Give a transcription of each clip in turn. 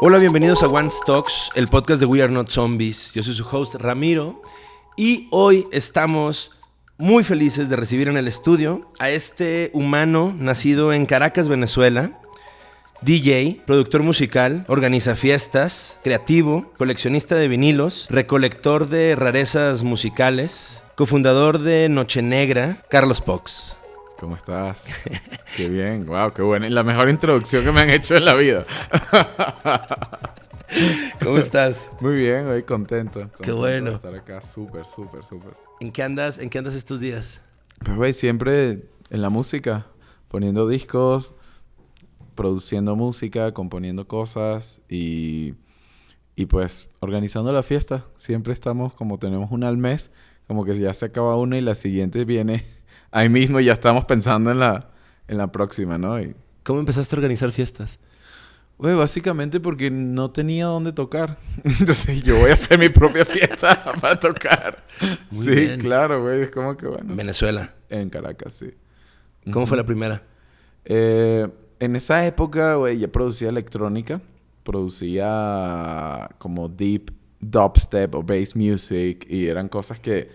Hola, bienvenidos a One Stocks, el podcast de We Are Not Zombies. Yo soy su host Ramiro y hoy estamos muy felices de recibir en el estudio a este humano nacido en Caracas, Venezuela. DJ, productor musical, organiza fiestas, creativo, coleccionista de vinilos, recolector de rarezas musicales, cofundador de Noche Negra, Carlos Pox. ¿Cómo estás? qué bien, wow, qué buena. La mejor introducción que me han hecho en la vida. ¿Cómo estás? Muy bien, hoy contento. Qué bueno. De estar acá, súper, súper, súper. ¿En qué andas? ¿En qué andas estos días? Pues, güey, siempre en la música, poniendo discos, produciendo música, componiendo cosas y, y pues organizando la fiesta. Siempre estamos como tenemos una al mes, como que ya se acaba una y la siguiente viene ahí mismo ya estamos pensando en la, en la próxima, ¿no? Y, ¿Cómo empezaste a organizar fiestas? Güey, básicamente porque no tenía dónde tocar. Entonces yo voy a hacer mi propia fiesta para tocar. sí, claro, güey. Es como que bueno. Venezuela. En Caracas, sí. ¿Cómo fue la primera? Eh, en esa época, güey, ya producía electrónica. Producía como deep dubstep o bass music. Y eran cosas que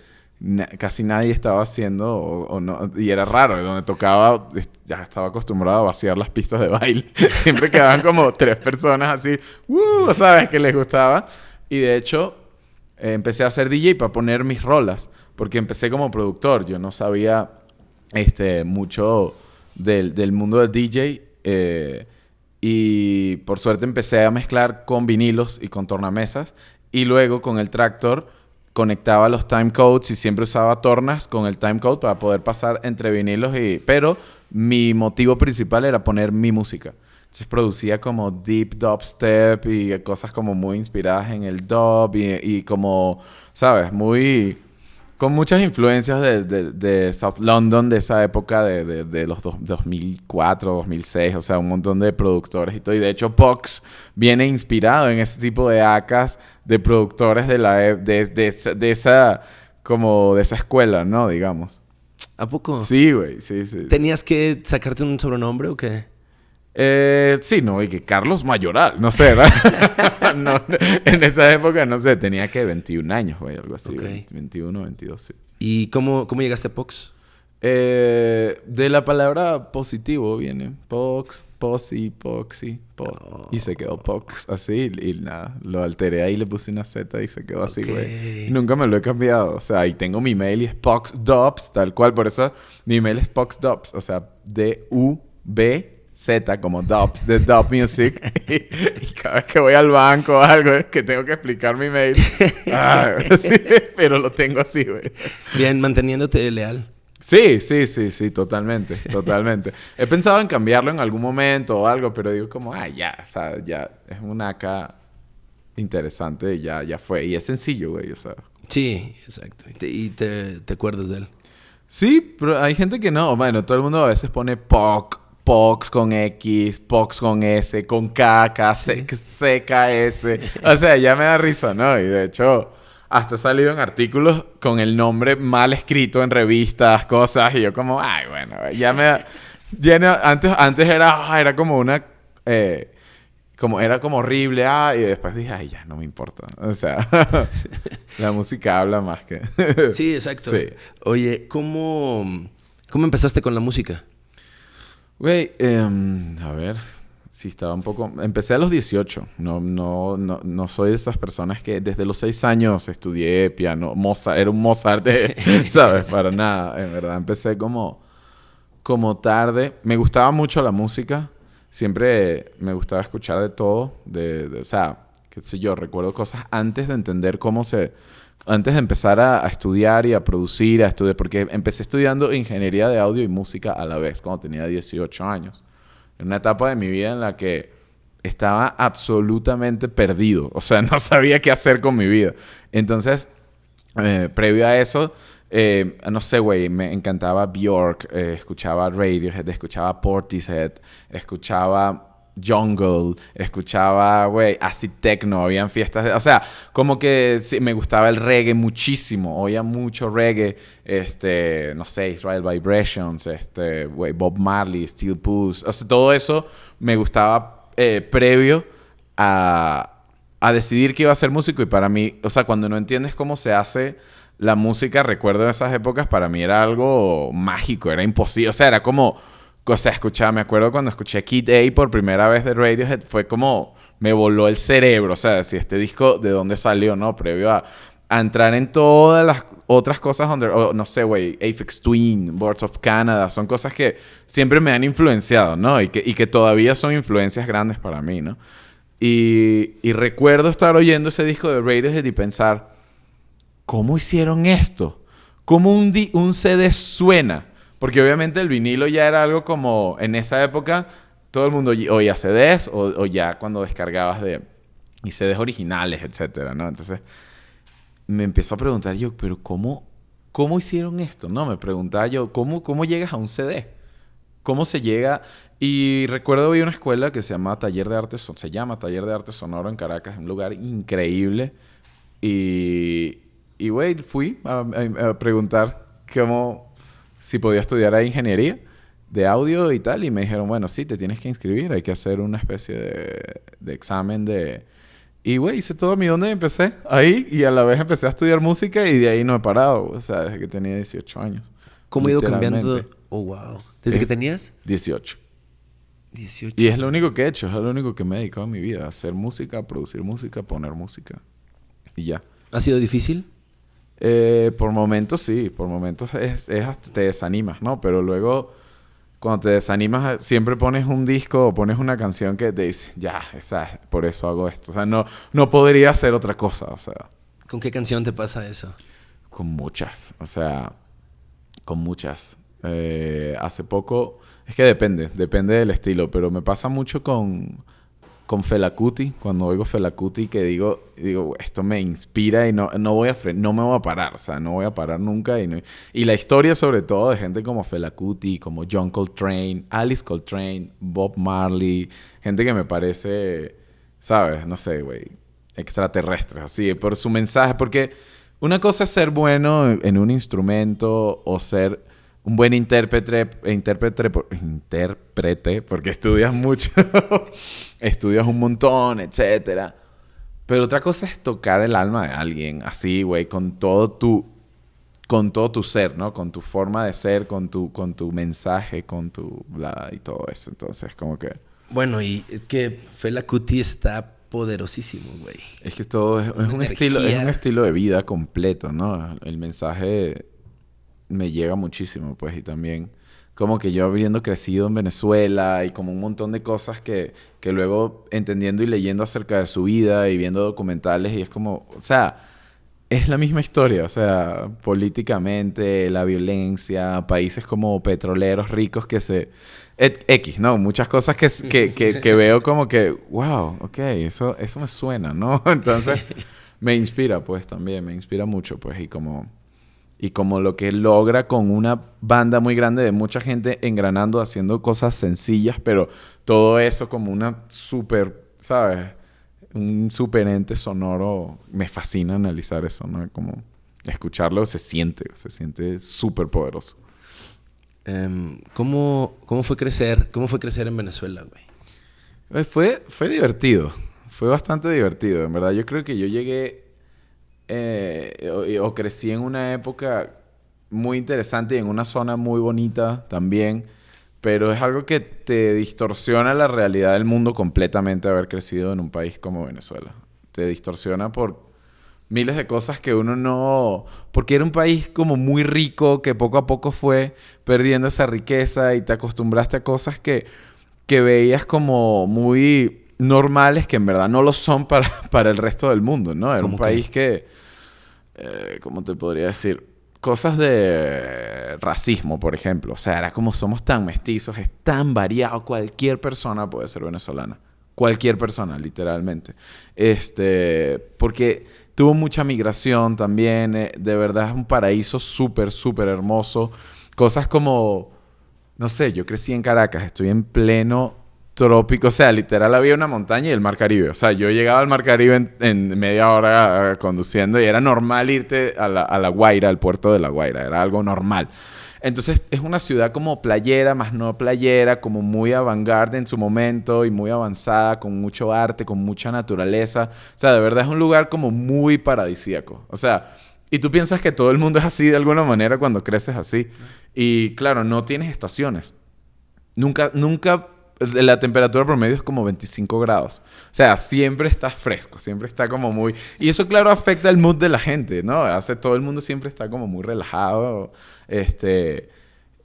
casi nadie estaba haciendo o, no, y era raro, donde tocaba ya estaba acostumbrado a vaciar las pistas de baile. Siempre quedaban como tres personas así, uh, ¿sabes? Que les gustaba. Y de hecho, eh, empecé a hacer DJ para poner mis rolas, porque empecé como productor, yo no sabía este, mucho del, del mundo del DJ. Eh, y por suerte empecé a mezclar con vinilos y con tornamesas. Y luego con el tractor conectaba los timecodes y siempre usaba tornas con el timecode para poder pasar entre vinilos y... Pero mi motivo principal era poner mi música. Entonces producía como deep dubstep y cosas como muy inspiradas en el dub y, y como, ¿sabes? Muy con muchas influencias de, South London de esa época de, de los 2004, 2006, o sea, un montón de productores y todo. Y de hecho, Pox viene inspirado en ese tipo de acas de productores de la e, de, esa como de esa escuela, ¿no? Digamos. ¿A poco? Sí, güey, sí, sí. ¿Tenías que sacarte un sobrenombre o qué? Eh, sí, no, y que Carlos Mayoral, no sé, ¿verdad? no, en esa época, no sé, tenía que 21 años, güey, algo así, 21, 22, sí. ¿Y cómo, cómo llegaste a Pox? Eh, de la palabra positivo viene. Pox, posi, poxy, po. Y se quedó Pox así y, nada. Lo alteré ahí, le puse una Z y se quedó así, güey. Nunca me lo he cambiado. O sea, ahí tengo mi mail y es PoxDubs, tal cual. Por eso mi mail es PoxDubs. O sea, D-U-B Z como Dubs, de Dub Music. y, cada vez que voy al banco o algo es que tengo que explicar mi mail. Ah, pero lo tengo así, güey. Bien, manteniéndote leal. Sí, sí, sí, sí, totalmente, totalmente. He pensado en cambiarlo en algún momento o algo, pero digo como, ah, ya, o sea, ya es una acá interesante, ya, ya fue. Y es sencillo, güey, o sea. Sí, exacto. Y, te, te, acuerdas de él. Sí, pero hay gente que no. Bueno, todo el mundo a veces pone POC Pox con X, Pox con S, con K, K, C, S. O sea, ya me da risa, ¿no? Y de hecho, hasta he salido en artículos con el nombre mal escrito en revistas, cosas. Y yo como, ay, bueno, ya me da... antes, antes era, ah, era como una... Eh, como era como horrible, ah, y después dije, ay, ya, no me importa. O sea, la música habla más que... sí, exacto. Oye, ¿cómo, ¿cómo empezaste con la música? Güey, em, a ver, sí estaba un poco... Empecé a los 18. No, no, no, no soy de esas personas que desde los 6 años estudié piano. Mozart, era un Mozart, ¿sabes? Para nada. En verdad, empecé como, como tarde. Me gustaba mucho la música. Siempre me gustaba escuchar de todo. De, o sea, qué sé yo, recuerdo cosas antes de entender cómo se antes de empezar a, estudiar y a producir, a estudiar, porque empecé estudiando ingeniería de audio y música a la vez, cuando tenía 18 años. En una etapa de mi vida en la que estaba absolutamente perdido, o sea, no sabía qué hacer con mi vida. Entonces, eh, previo a eso, eh, no sé, güey, me encantaba Bjork, eh, escuchaba Radiohead, escuchaba Portishead, escuchaba jungle, escuchaba, güey, así techno, habían fiestas, de, o sea, como que sí, me gustaba el reggae muchísimo, oía mucho reggae, este, no sé, Israel Vibrations, este, güey, Bob Marley, Steel Puss, o sea, todo eso me gustaba eh, previo a, a decidir que iba a ser músico y para mí, o sea, cuando no entiendes cómo se hace la música, recuerdo esas épocas, para mí era algo mágico, era imposible, o sea, era como, o sea, escuchaba, me acuerdo cuando escuché Kid A por primera vez de Radiohead, fue como, me voló el cerebro, o sea, si este disco, ¿de dónde salió, no? Previo a, entrar en todas las otras cosas donde, no sé, güey, Aphex Twin, Boards of Canada, son cosas que siempre me han influenciado, ¿no? Y que, y que todavía son influencias grandes para mí, ¿no? Y, recuerdo estar oyendo ese disco de Radiohead y pensar, ¿cómo hicieron esto? ¿Cómo un, un CD suena? Porque obviamente el vinilo ya era algo como, en esa época, todo el mundo oy- oía CDs o, o ya cuando descargabas de y CDs originales, etcétera, ¿no? Entonces me empezó a preguntar yo, pero ¿cómo, cómo hicieron esto? No, me preguntaba yo, ¿cómo, ¿cómo llegas a un CD? ¿Cómo se llega? Y recuerdo vi una escuela que se llama Taller de Arte, se llama Taller de Arte Sonoro en Caracas, un lugar increíble. Y, y güey, fui a, a- a preguntar cómo, si podía estudiar ahí ingeniería de audio y tal. Y me dijeron, bueno, sí, te tienes que inscribir, hay que hacer una especie de, de examen de... Y, güey, hice todo mi donde empecé ahí y a la vez empecé a estudiar música y de ahí no he parado, o sea, desde que tenía 18 años. ¿Cómo ha ido cambiando? Oh, wow. ¿Desde que Es- tenías? 18. 18. Y es lo único que he hecho, es lo único que me he dedicado en mi vida. Hacer música, producir música, poner música. Y ya. ¿Ha sido difícil? Eh, por momentos sí, por momentos es, es hasta te desanimas, ¿no? Pero luego, cuando te desanimas, eh, siempre pones un disco o pones una canción que te dice, ya, esa, por eso hago esto. O sea, no, no podría hacer otra cosa, o sea, ¿Con qué canción te pasa eso? con muchas, o sea, con muchas. Eh, hace poco, es que depende, depende del estilo, pero me pasa mucho con, con Fela Kuti, cuando oigo Fela Kuti que digo, digo, esto me inspira y no, no voy a no me voy a parar, o sea, no voy a parar nunca. Y, no- y la historia sobre todo de gente como Fela Kuti, como John Coltrane, Alice Coltrane, Bob Marley, gente que me parece, ¿sabes? No sé, güey, extraterrestres, así, por su mensaje, porque una cosa es ser bueno en- un instrumento o ser un buen intérprete, intérprete, por- intérprete, porque estudias mucho, estudias un montón, etcétera. Pero otra cosa es tocar el alma de alguien, así, güey, con todo tu, con todo tu ser, ¿no? Con tu forma de ser, con tu, con tu mensaje, con tu bla y todo eso. Entonces, como que Bueno, y es que Fela Kuti está poderosísimo, güey. es que todo es, es un estilo, es un estilo de vida completo, ¿no? El mensaje me llega muchísimo, pues, y también como que yo habiendo crecido en Venezuela y como un montón de cosas que, que luego entendiendo y leyendo acerca de su vida y viendo documentales y es como, o sea, es la misma historia, o sea, políticamente, la violencia, países como petroleros ricos que se... X, ¿no? Muchas cosas que, que, que, que veo como que, wow, ok, eso, eso me suena, ¿no? Entonces, me inspira, pues, también, me inspira mucho, pues, y como... Y como lo que logra con una banda muy grande de mucha gente engranando, haciendo cosas sencillas, pero todo eso como una súper, ¿sabes? Un super ente sonoro. Me fascina analizar eso, ¿no? Como escucharlo se siente, se siente súper poderoso. Em, ¿cómo, ¿Cómo fue crecer? ¿Cómo fue crecer en Venezuela, güey? Eh, Fue, fue divertido. Fue bastante divertido, en verdad. Yo creo que yo llegué eh, o, o crecí en una época muy interesante y en una zona muy bonita también. Pero es algo que te distorsiona la realidad del mundo completamente haber crecido en un país como Venezuela. Te distorsiona por miles de cosas que uno no... Porque era un país como muy rico que poco a poco fue perdiendo esa riqueza y te acostumbraste a cosas que, que veías como muy normales que en verdad no lo son para, para el resto del mundo, ¿no? Era un país que... eh, ¿Cómo te podría decir? Cosas de racismo, por ejemplo. O sea, era como somos tan mestizos, es tan variado. Cualquier persona puede ser venezolana. Cualquier persona, literalmente. Este, porque tuvo mucha migración también. eh, de verdad es un paraíso súper, súper hermoso. Cosas como, no sé, yo crecí en Caracas, estoy en pleno trópico. O sea, literal había una montaña y el mar Caribe. O sea, yo llegaba al mar Caribe en, media hora eh, conduciendo y era normal irte a la, a la Guaira, al puerto de La Guaira. Era algo normal. Entonces es una ciudad como playera, más no playera, como muy avant en su momento y muy avanzada, con mucho arte, con mucha naturaleza. O sea, de verdad es un lugar como muy paradisíaco. O sea, y tú piensas que todo el mundo es así de alguna manera cuando creces así. Y claro, no tienes estaciones. Nunca, nunca la temperatura promedio es como 25 grados. O sea, siempre está fresco, siempre está como muy... Y eso, claro, afecta el mood de la gente, ¿no? Hace todo el mundo siempre está como muy relajado, este...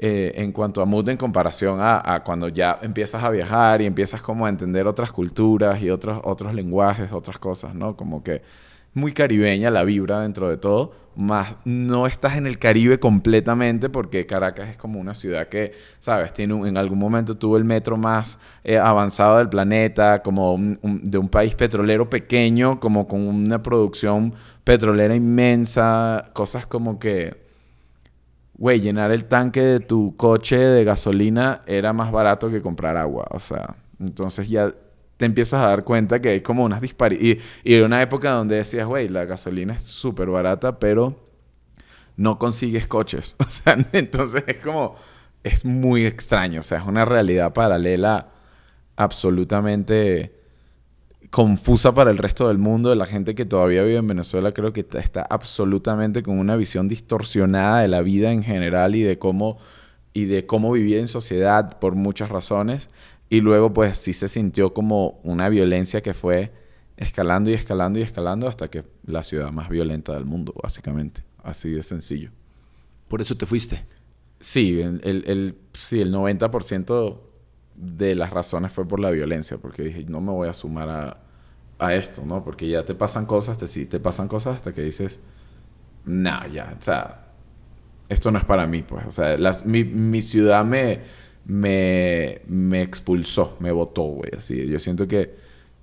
Eh, en cuanto a mood en comparación a, a, cuando ya empiezas a viajar y empiezas como a entender otras culturas y otros, otros lenguajes, otras cosas, ¿no? Como que muy caribeña la vibra dentro de todo, más no estás en el Caribe completamente porque Caracas es como una ciudad que, sabes, tiene en algún momento tuvo el metro más eh, avanzado del planeta, como de un país petrolero pequeño, como con una producción petrolera inmensa, cosas como que, güey, llenar el tanque de tu coche de gasolina era más barato que comprar agua, o sea, entonces ya te empiezas a dar cuenta que hay como unas disparidades. Y, y una época donde decías, güey, la gasolina es súper barata, pero no consigues coches. O sea, entonces es como, es muy extraño. O sea, es una realidad paralela absolutamente confusa para el resto del mundo. La gente que todavía vive en Venezuela creo que está absolutamente con una visión distorsionada de la vida en general y de cómo y de cómo vivir en sociedad por muchas razones. Y luego pues sí se sintió como una violencia que fue escalando y escalando y escalando hasta que la ciudad más violenta del mundo, básicamente. Así de sencillo. ¿Por eso te fuiste? Sí, el, el, sí, el 90% de las razones fue por la violencia, porque dije, no me voy a sumar a, a esto, ¿no? Porque ya te pasan cosas, te, te pasan cosas hasta que dices, no, ya, o sea, esto no es para mí, pues, o sea, las, mi, mi ciudad me me, me expulsó, me votó, güey. Así, yo siento que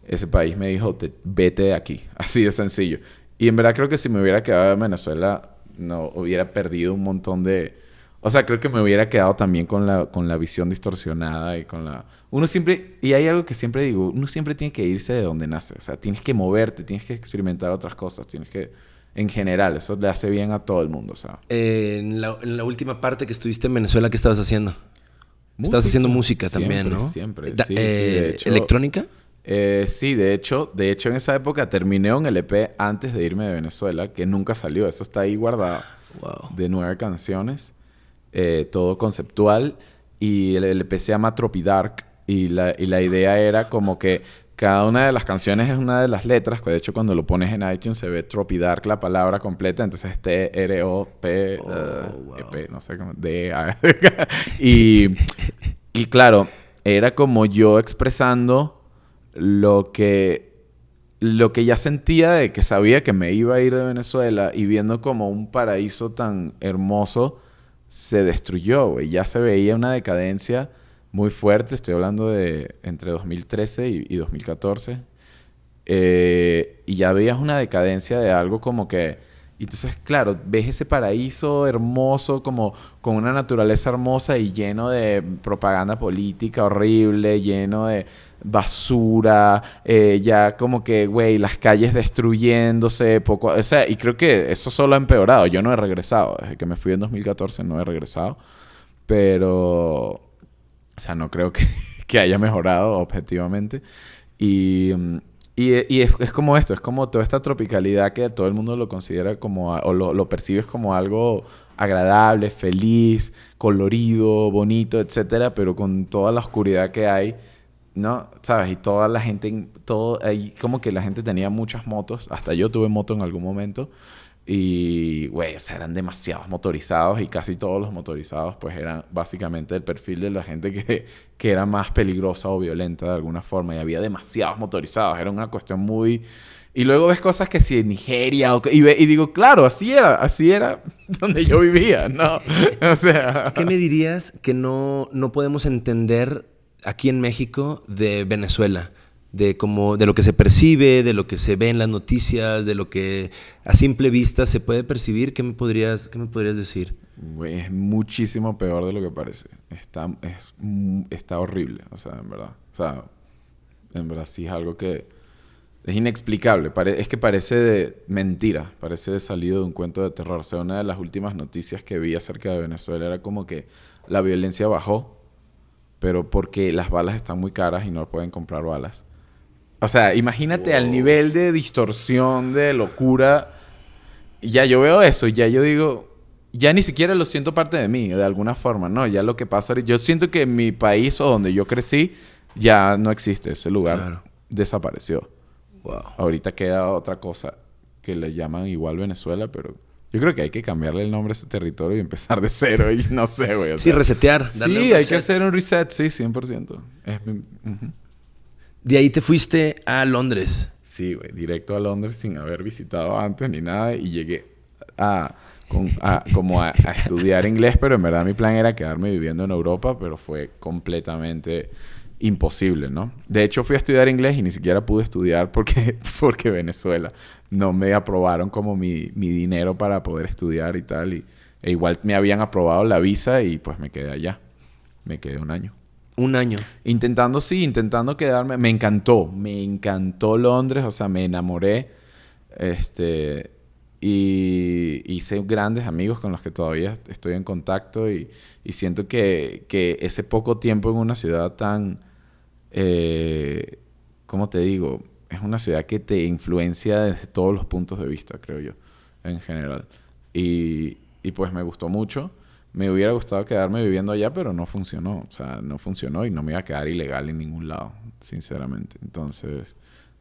ese país me dijo, vete de aquí. Así de sencillo. Y en verdad creo que si me hubiera quedado en Venezuela, no hubiera perdido un montón de... O sea, creo que me hubiera quedado también con la, con la visión distorsionada y con la... Uno siempre... Y hay algo que siempre digo, uno siempre tiene que irse de donde nace. O sea, tienes que moverte, tienes que experimentar otras cosas, tienes que... En general, eso le hace bien a todo el mundo, o sea. en, la, en la última parte que estuviste en Venezuela, ¿qué estabas haciendo? Estás haciendo música también, ¿no? Siempre, sí, eh, ¿Electrónica? Eh, sí, de hecho, de hecho en esa época terminé un LP antes de irme de Venezuela, que nunca salió. Eso está ahí guardado. De nueve canciones, eh, todo conceptual. Y el LP se llama Tropidark. Y la, y la idea era como que cada una de las canciones es una de las letras. De hecho, cuando lo pones en iTunes se ve Tropidark la palabra completa. Entonces T-R-O-P, oh, uh, e no sé cómo, D, A. y, y claro, era como yo expresando lo que, lo que ya sentía de que sabía que me iba a ir de Venezuela y viendo como un paraíso tan hermoso se destruyó, Ya se veía una decadencia muy fuerte, estoy hablando de entre 2013 y, 2014, eh, y ya veías una decadencia de algo como que, entonces claro, ves ese paraíso hermoso, como con una naturaleza hermosa y lleno de propaganda política horrible, lleno de basura, eh, ya como que, güey, las calles destruyéndose, poco, o sea, y creo que eso solo ha empeorado, yo no he regresado, desde que me fui en 2014 no he regresado, pero o sea, no creo que, que haya mejorado objetivamente. Y, y, es, es, como esto, es como toda esta tropicalidad que todo el mundo lo considera como, o lo, lo percibes como algo agradable, feliz, colorido, bonito, etcétera, pero con toda la oscuridad que hay, ¿no? ¿Sabes? Y toda la gente, todo, ahí como que la gente tenía muchas motos, hasta yo tuve moto en algún momento, y, güey, o sea, eran demasiados motorizados y casi todos los motorizados, pues eran básicamente el perfil de la gente que, que era más peligrosa o violenta de alguna forma. Y había demasiados motorizados. Era una cuestión muy. Y luego ves cosas que si en Nigeria o y, y, digo, claro, así era, así era donde yo vivía, ¿no? o sea. ¿Qué me dirías que no, no podemos entender aquí en México de Venezuela? De, como, de lo que se percibe, de lo que se ve en las noticias, de lo que a simple vista se puede percibir. ¿Qué me podrías, qué me podrías decir? es muchísimo peor de lo que parece. Está, es, está horrible, o sea, en verdad. O sea, en verdad sí es algo que es inexplicable. es que parece mentira, parece de salido de un cuento de terror. O sea, una de las últimas noticias que vi acerca de Venezuela era como que la violencia bajó, pero porque las balas están muy caras y no pueden comprar balas. O sea, imagínate al nivel de distorsión, de locura. Ya yo veo eso y ya yo digo, ya ni siquiera lo siento parte de mí, de alguna forma, ¿no? Ya lo que pasa, yo siento que mi país o donde yo crecí ya no existe ese lugar. Desapareció. Wow. Ahorita queda otra cosa que le llaman igual Venezuela, pero yo creo que hay que cambiarle el nombre a ese territorio y empezar de cero y no sé, güey. sí, resetear. sí, hay que hacer un reset, sí, 100%. De ahí te fuiste a Londres. Sí, güey, directo a Londres sin haber visitado antes ni nada y llegué a como a, estudiar inglés, pero en verdad mi plan era quedarme viviendo en Europa, pero fue completamente imposible, ¿no? De hecho, fui a estudiar inglés y ni siquiera pude estudiar porque, porque Venezuela no me aprobaron como mi, mi dinero para poder estudiar y tal. Y, e igual me habían aprobado la visa y pues me quedé allá. Me quedé un año. Un año. Intentando, sí, intentando quedarme. Me encantó, me encantó Londres, o sea, me enamoré. Este, y hice grandes amigos con los que todavía estoy en contacto y, siento que, ese poco tiempo en una ciudad tan, eh, ¿cómo te digo? Es una ciudad que te influencia desde todos los puntos de vista, creo yo, en general. Y, y pues me gustó mucho. Me hubiera gustado quedarme viviendo allá, pero no funcionó. O sea, no funcionó y no me iba a quedar ilegal en ningún lado, sinceramente. Entonces,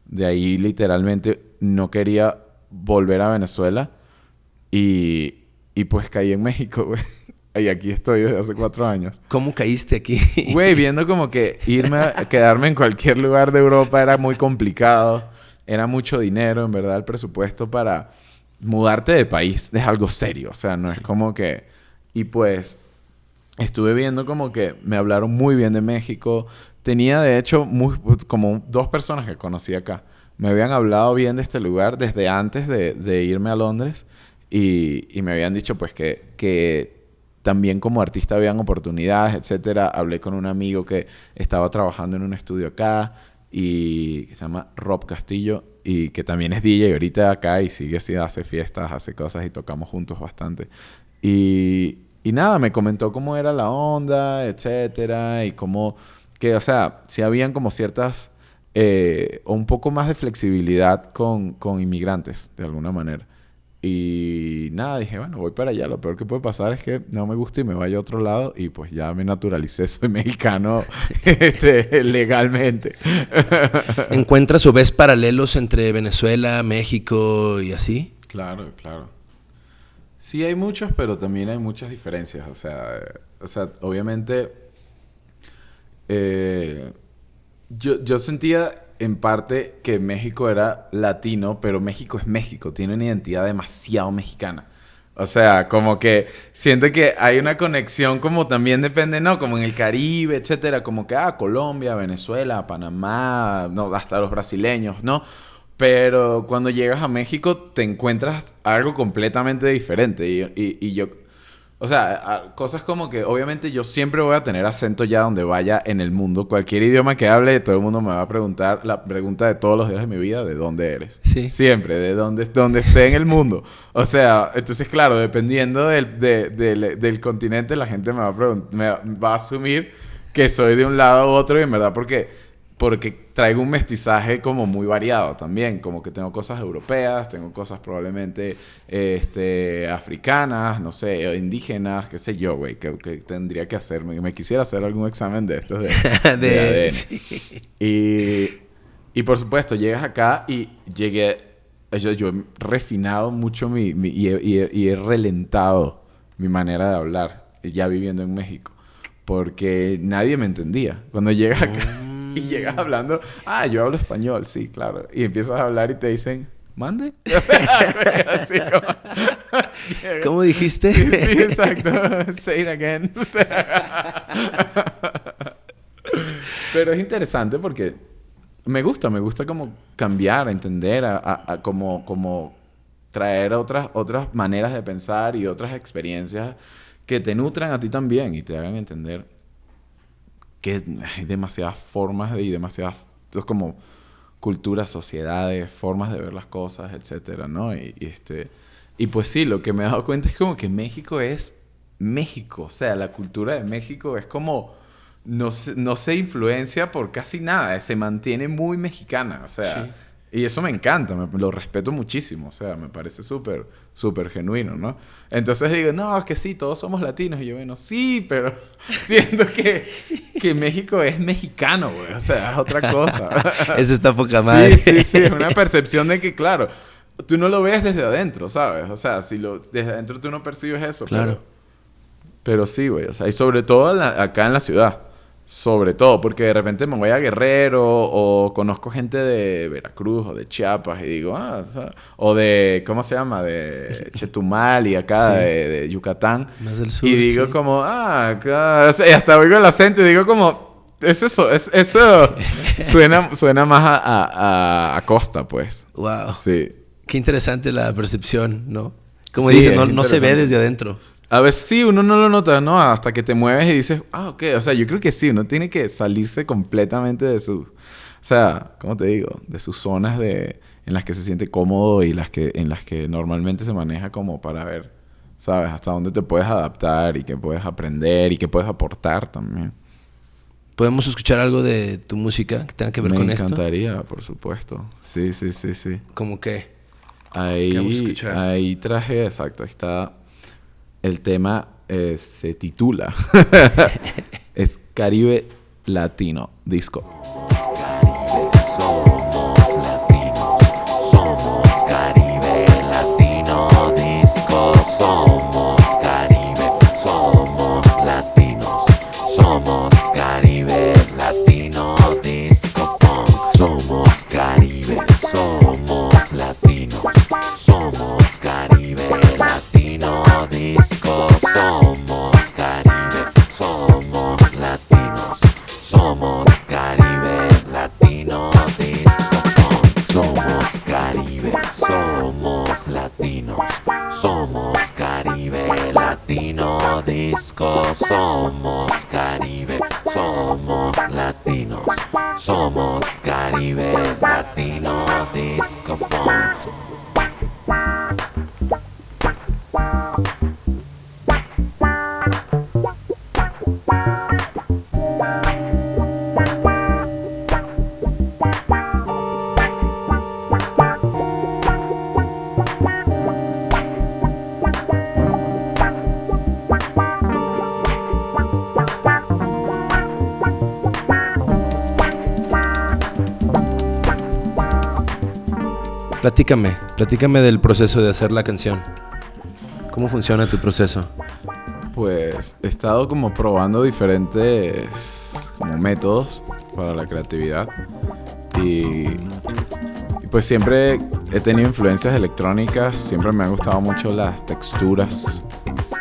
de ahí literalmente no quería volver a Venezuela y, y pues caí en México, güey. Y aquí estoy desde hace cuatro años. ¿Cómo caíste aquí? Güey, viendo como que irme a quedarme en cualquier lugar de Europa era muy complicado. Era mucho dinero, en verdad, el presupuesto para mudarte de país es algo serio. O sea, no es como que... Y pues estuve viendo como que me hablaron muy bien de México. Tenía, de hecho, muy, como dos personas que conocí acá me habían hablado bien de este lugar desde antes de, irme a Londres y, me habían dicho pues que, que también como artista habían oportunidades, etcétera. Hablé con un amigo que estaba trabajando en un estudio acá y que se llama Rob Castillo y que también es DJ ahorita acá y sigue así, hace fiestas, hace cosas y tocamos juntos bastante. Y, y nada, me comentó cómo era la onda, etcétera, y cómo que, o sea, si habían como ciertas eh, un poco más de flexibilidad con, con, inmigrantes, de alguna manera. Y nada, dije, bueno, voy para allá. Lo peor que puede pasar es que no me guste y me vaya a otro lado y pues ya me naturalicé, soy mexicano este, legalmente. ¿Encuentras o ves paralelos entre Venezuela, México y así? Claro, claro. Sí hay muchos, pero también hay muchas diferencias. O sea, o sea obviamente... Eh, yo, yo sentía en parte que México era latino, pero México es México, tiene una identidad demasiado mexicana. O sea, como que siento que hay una conexión como también depende, ¿no? Como en el Caribe, etcétera, como que, ah, Colombia, Venezuela, Panamá, no, hasta los brasileños, ¿no? Pero cuando llegas a México te encuentras algo completamente diferente y, y, y yo o sea, cosas como que obviamente yo siempre voy a tener acento ya donde vaya en el mundo. Cualquier idioma que hable, todo el mundo me va a preguntar la pregunta de todos los días de mi vida, ¿de dónde eres? Sí. Siempre, de dónde, donde esté en el mundo. O sea, entonces claro, dependiendo del, del continente, la gente me va, a me va a asumir que soy de un lado u otro y en verdad porque porque traigo un mestizaje como muy variado también, como que tengo cosas europeas, tengo cosas probablemente este, africanas, no sé, indígenas, qué sé yo, güey, que, tendría que hacerme, me quisiera hacer algún examen de estos de, de, ADN. Y, por supuesto, llegas acá y llegué, yo, yo he refinado mucho mi, y, he, relentado mi manera de hablar, ya viviendo en México, porque nadie me entendía. Cuando llegas acá... Y llegas hablando, ah, yo hablo español, sí, claro. Y empiezas a hablar y te dicen, mande. así como... ¿Cómo dijiste? Sí, exacto. Say it again. Pero es interesante porque me gusta, me gusta como cambiar, entender, a, a- a como, como traer otras, otras maneras de pensar y otras experiencias que te nutran a ti también y te hagan entender que hay demasiadas formas y demasiadas, es como culturas, sociedades, formas de ver las cosas, etcétera, ¿no? Y, este, y pues sí, lo que me he dado cuenta es como que México es México, o sea, la cultura de México es como no se, no se influencia por casi nada, se mantiene muy mexicana, o sea, Sí. Y eso me encanta, me- lo respeto muchísimo, o sea, me parece súper, súper genuino, ¿no? Entonces digo, no, es que sí, todos somos latinos, y yo, bueno, sí, pero siento que, que México es mexicano, güey, o sea, es otra cosa. Eso está poca madre. Sí, sí, sí, es una percepción de que, claro, tú no lo ves desde adentro, ¿sabes? O sea, si lo, desde adentro tú no percibes eso. Claro. Pero, pero sí, güey, o sea, y sobre todo la- acá en la ciudad. Sobre todo, porque de repente me voy a Guerrero o conozco gente de Veracruz o de Chiapas y digo, ah, o, de, ¿cómo se llama? De Chetumal y acá Sí. de, de Yucatán. Más del sur. Y digo sí. como, ah, acá... hasta oigo el acento y digo como, es eso, es, eso suena, suena más a, a, costa, pues. Wow. Sí. Qué interesante la percepción, ¿no? Como Sí, dices, es no, no se ve desde adentro. A veces sí, uno no lo nota, ¿no? Hasta que te mueves y dices, ah, ok. O sea, yo creo que sí, uno tiene que salirse completamente de sus... O sea, ¿cómo te digo? De sus zonas de, en las que se siente cómodo y las que, en las que normalmente se maneja como para ver, ¿sabes? Hasta dónde te puedes adaptar y qué puedes aprender y qué puedes aportar también. ¿Podemos escuchar algo de tu música que tenga que ver Me con esto? encantaría, por supuesto. Sí, sí, sí, sí. Como que... ¿Qué vamos a Ahí, escuchar? ahí traje, exacto, ahí está. El tema eh, se titula. es Caribe Latino Disco. Somos Caribe Latino Disco, somos Somos Caribe, somos latinos, somos Caribe Latino Disco Funk. Platícame, platícame del proceso de hacer la canción. ¿Cómo funciona tu proceso? Pues he estado como probando diferentes métodos para la creatividad. Y, pues siempre he tenido influencias electrónicas, siempre me han gustado mucho las texturas.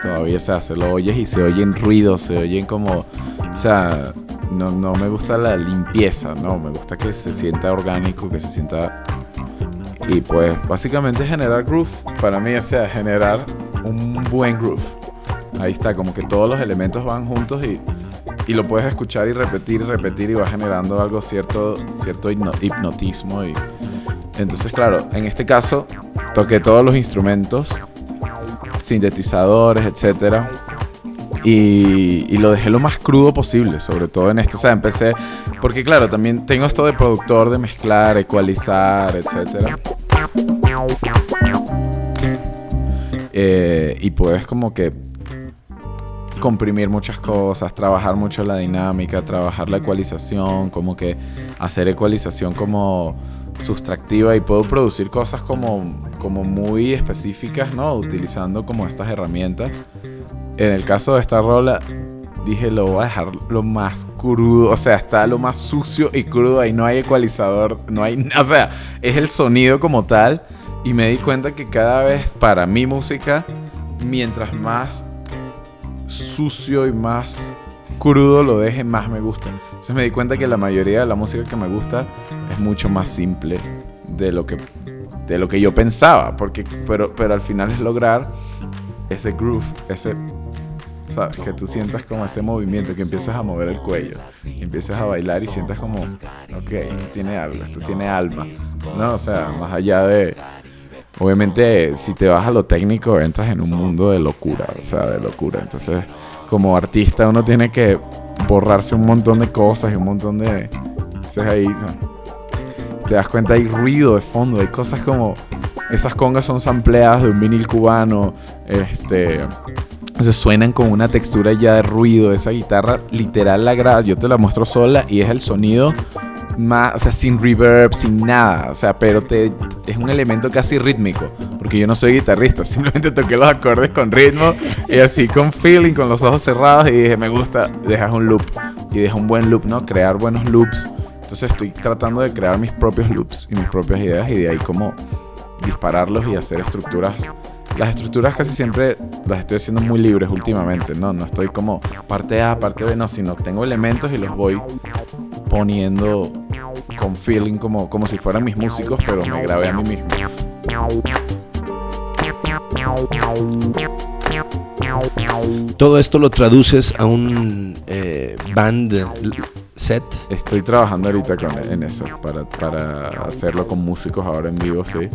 Todavía se hace, lo oyes y se oyen ruidos, se oyen como, o sea, no, no me gusta la limpieza, no, me gusta que se sienta orgánico, que se sienta y pues básicamente generar groove para mí, o sea, generar un buen groove. Ahí está, como que todos los elementos van juntos y, y lo puedes escuchar y repetir y repetir y va generando algo cierto, cierto hipno- hipnotismo. Y, entonces, claro, en este caso toqué todos los instrumentos, sintetizadores, etcétera. Y, y lo dejé lo más crudo posible, sobre todo en esto. O sea, empecé. Porque, claro, también tengo esto de productor, de mezclar, ecualizar, etcétera. Eh, y puedes, como que comprimir muchas cosas, trabajar mucho la dinámica, trabajar la ecualización, como que hacer ecualización como sustractiva y puedo producir cosas como, como muy específicas, ¿no? Utilizando como estas herramientas. En el caso de esta rola, dije lo voy a dejar lo más crudo, o sea, está lo más sucio y crudo, ahí no hay ecualizador, no hay, o sea, es el sonido como tal y me di cuenta que cada vez para mi música, mientras más sucio y más crudo lo deje, más me gusta. Entonces me di cuenta que la mayoría de la música que me gusta es mucho más simple de lo que, de lo que yo pensaba. Porque, pero, pero al final es lograr ese groove, ese ¿sabes? Que tú sientas como ese movimiento, que empiezas a mover el cuello, empiezas a bailar y sientas como, ok, esto tiene algo, esto tiene alma, ¿no? O sea, más allá de... Obviamente, si te vas a lo técnico, entras en un mundo de locura, o sea, de locura. Entonces, como artista, uno tiene que borrarse un montón de cosas y un montón de... Entonces ahí te das cuenta, hay ruido de fondo, hay cosas como... Esas congas son sampleadas de un vinil cubano, este... Entonces suenan con una textura ya de ruido. Esa guitarra literal la graba. Yo te la muestro sola y es el sonido más, o sea, sin reverb, sin nada. O sea, pero te, es un elemento casi rítmico. Porque yo no soy guitarrista, simplemente toqué los acordes con ritmo y así con feeling, con los ojos cerrados y dije, me gusta, dejas un loop. Y deja un buen loop, ¿no? Crear buenos loops. Entonces estoy tratando de crear mis propios loops y mis propias ideas y de ahí como dispararlos y hacer estructuras las estructuras casi siempre las estoy haciendo muy libres últimamente, ¿no? No estoy como parte A, parte B, no, sino que tengo elementos y los voy poniendo con feeling como, como si fueran mis músicos, pero me grabé a mí mismo. Todo esto lo traduces a un eh, band set. Estoy trabajando ahorita con, en eso, para, para hacerlo con músicos ahora en vivo, sí.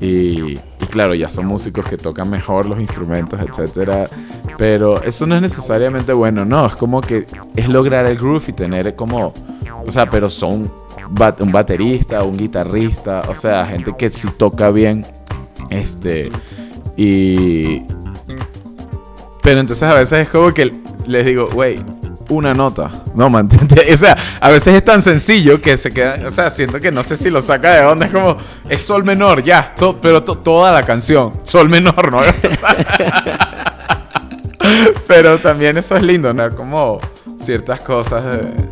Y, y claro, ya son músicos que tocan mejor los instrumentos, etcétera. Pero eso no es necesariamente bueno, no. Es como que es lograr el groove y tener como. O sea, pero son un baterista, un guitarrista, o sea, gente que sí toca bien. Este. Y. Pero entonces a veces es como que les digo, wey, una nota. No, mantente. O sea, a veces es tan sencillo que se queda. O sea, siento que no sé si lo saca de onda. Es como, es sol menor, ya. pero to- toda la canción. Sol menor, ¿no? Pero también eso es lindo, ¿no? Como ciertas cosas. de-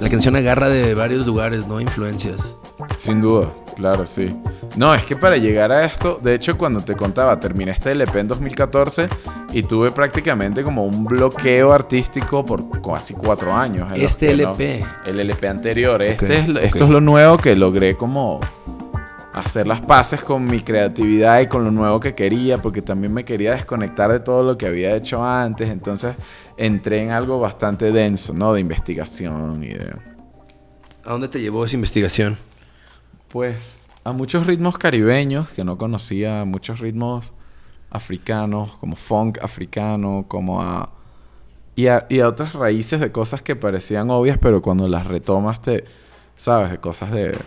La canción agarra de varios lugares, ¿no? Influencias. Sin duda, claro, sí. No, es que para llegar a esto, de hecho, cuando te contaba, terminé este LP en 2014 y tuve prácticamente como un bloqueo artístico por casi cuatro años. Este no- LP. el LP anterior. Este es, esto es lo nuevo que logré como hacer las paces con mi creatividad y con lo nuevo que quería, porque también me quería desconectar de todo lo que había hecho antes. Entonces entré en algo bastante denso, ¿no? De investigación y de... ¿A dónde te llevó esa investigación? Pues a muchos ritmos caribeños que no conocía, a muchos ritmos africanos, como funk africano, como a... Y a, y a otras raíces de cosas que parecían obvias, pero cuando las retomas te... ¿Sabes? De cosas de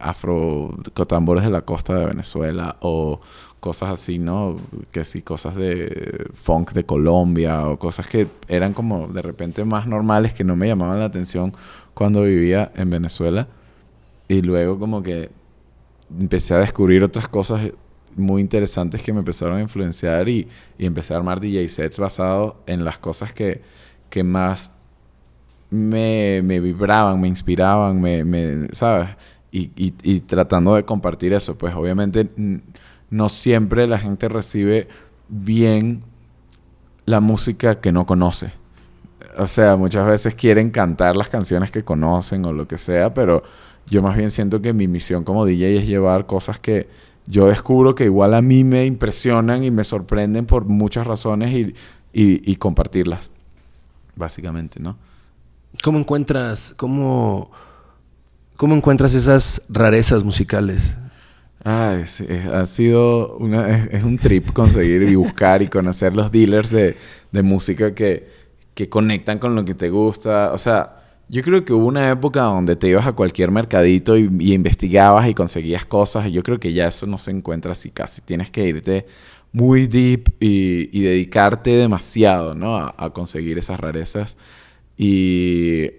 afro... tambores de la costa de Venezuela o cosas así, ¿no? Que sí, cosas de funk de Colombia o cosas que eran como de repente más normales que no me llamaban la atención cuando vivía en Venezuela. Y luego como que empecé a descubrir otras cosas muy interesantes que me empezaron a influenciar y, y empecé a armar DJ sets basados en las cosas que, que más me, me vibraban, me inspiraban, me, me- ¿sabes? Y, y- y tratando de compartir eso, pues obviamente no siempre la gente recibe bien la música que no conoce. O sea, muchas veces quieren cantar las canciones que conocen o lo que sea, pero yo más bien siento que mi misión como DJ es llevar cosas que yo descubro que igual a mí me impresionan y me sorprenden por muchas razones y, y- y compartirlas, básicamente, ¿no? ¿Cómo encuentras, cómo, cómo encuentras esas rarezas musicales? Ay, sí, es- ha sido una, es, es un trip conseguir y buscar y conocer los dealers de, de música que, que conectan con lo que te gusta. O sea, yo creo que hubo una época donde te ibas a cualquier mercadito y, investigabas y conseguías cosas. Y yo creo que ya eso no se encuentra así casi. Tienes que irte muy deep y, dedicarte demasiado, ¿no? A, a conseguir esas rarezas. Y,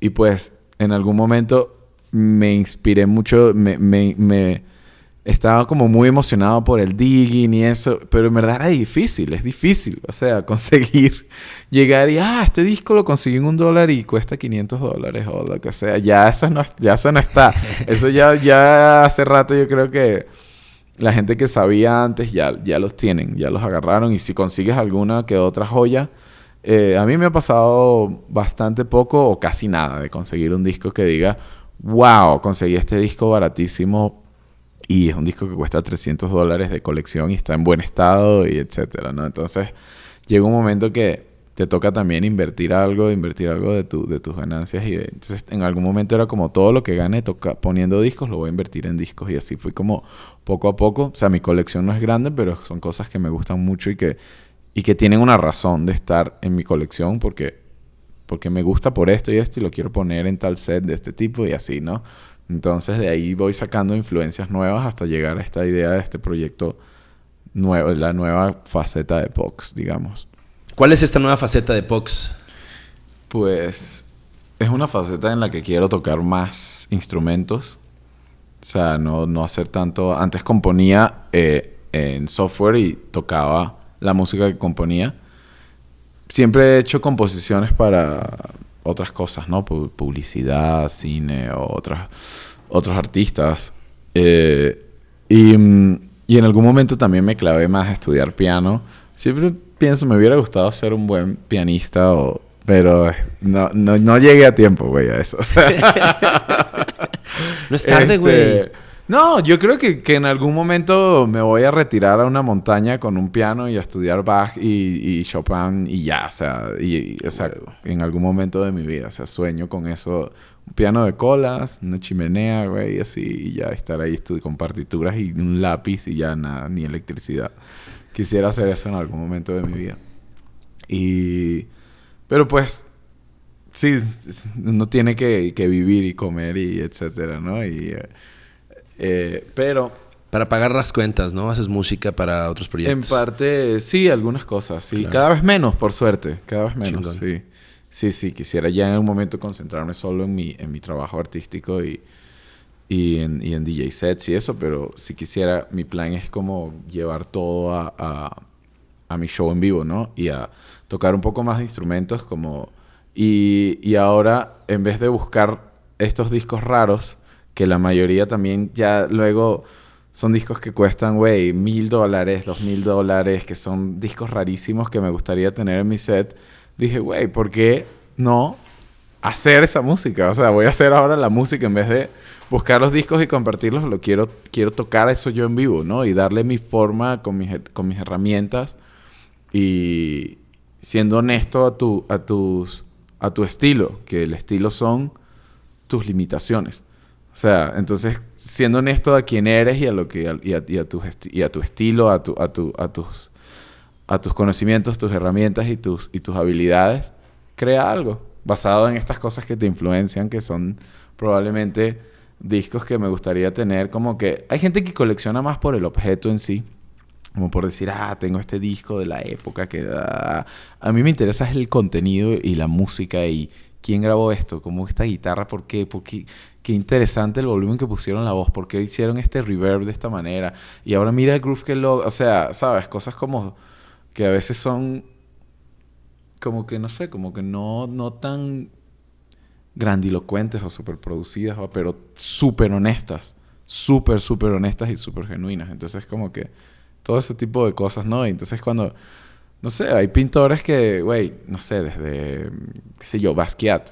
y pues en algún momento me inspiré mucho, me, me- estaba como muy emocionado por el digging y eso, pero en verdad era difícil, es difícil, o sea, conseguir llegar y, ah, este disco lo conseguí en un dólar y cuesta 500 dólares o lo que sea, ya eso no, ya eso no está, eso ya, ya hace rato yo creo que la gente que sabía antes ya, ya los tienen, ya los agarraron y si consigues alguna que otra joya, Eh, a mí me ha pasado bastante poco o casi nada de conseguir un disco que diga, wow, conseguí este disco baratísimo y es un disco que cuesta 300 dólares de colección y está en buen estado y etcétera, ¿no? Entonces llega un momento que te toca también invertir algo, invertir algo de, tu, de tus ganancias y entonces en algún momento era como todo lo que gane toca, poniendo discos lo voy a invertir en discos y así fui como poco a poco, o sea, mi colección no es grande, pero son cosas que me gustan mucho y que y que tienen una razón de estar en mi colección porque porque me gusta por esto y esto y lo quiero poner en tal set de este tipo y así, ¿no? Entonces de ahí voy sacando influencias nuevas hasta llegar a esta idea de este proyecto nuevo, la nueva faceta de Pox, digamos. ¿Cuál es esta nueva faceta de Pox? Pues es una faceta en la que quiero tocar más instrumentos. O sea, no, no hacer tanto... Antes componía eh, en software y tocaba la música que componía. Siempre he hecho composiciones para otras cosas, ¿no? Pu- Publicidad, cine o otras, otros artistas. Eh, y, mm, y en algún momento también me clavé más a estudiar piano. Siempre pienso, me hubiera gustado ser un buen pianista, o, pero eh, no, no, no llegué a tiempo, güey, a eso. No es tarde, güey. este, No, yo creo que, que en algún momento me voy a retirar a una montaña con un piano y a estudiar Bach y, y Chopin y ya, o sea, y, y- o sea, en algún momento de mi vida, o sea, sueño con eso, un piano de colas, una chimenea, güey, y así, y ya estar ahí con partituras y un lápiz y ya nada, ni electricidad. Quisiera hacer eso en algún momento de mi vida. Y... Pero pues, sí, uno tiene que, que vivir y comer y etcétera, ¿no? Y, eh, eh, pero Para pagar las cuentas, ¿no? Haces música para otros en proyectos. parte, sí, algunas cosas, sí. Claro. Cada vez menos, por suerte, cada vez menos, Chingón. sí. Sí, sí, quisiera ya en un momento concentrarme solo en mi, en mi trabajo artístico y, y, en, y en DJ sets y eso, pero si quisiera, mi plan es como llevar todo a, a, a mi show en vivo, ¿no? Y a tocar un poco más de instrumentos como... Y, y ahora, en vez de buscar estos discos raros, que la mayoría también ya luego son discos que cuestan, güey, mil dólares, dos mil dólares, que son discos rarísimos que me gustaría tener en mi set, dije, güey, ¿por qué no hacer esa música? O sea, voy a hacer ahora la música en vez de buscar los discos y compartirlos, lo quiero, quiero tocar eso yo en vivo, ¿no? Y darle mi forma con mis, con mis herramientas y siendo honesto a, tu, a, tus, a tu estilo, que el estilo son tus limitaciones. Sea, entonces, siendo honesto a quién eres y a, lo que, y a, tu, y a tu estilo, a, tu, a, tu, a, tus, a tus conocimientos, tus herramientas y tus, y tus habilidades, crea algo basado en estas cosas que te influencian, que son probablemente discos que me gustaría tener. Como que hay gente que colecciona más por el objeto en sí. Como por decir, ah, tengo este disco de la época que... ah". A mí me interesa es el contenido y la música y quién grabó esto, cómo esta guitarra, por qué, por qué, qué interesante el volumen que pusieron la voz, por qué hicieron este reverb de esta manera. Y ahora mira el groove que lo... O sea, ¿sabes? Cosas como que a veces son como que, no sé, como que no, no tan grandilocuentes o superproducidas, o- pero súper honestas. Súper, súper honestas y súper genuinas. Entonces, como que todo ese tipo de cosas, ¿no? Y entonces cuando, no sé, hay pintores que, güey, no sé, desde, qué sé yo, Basquiat.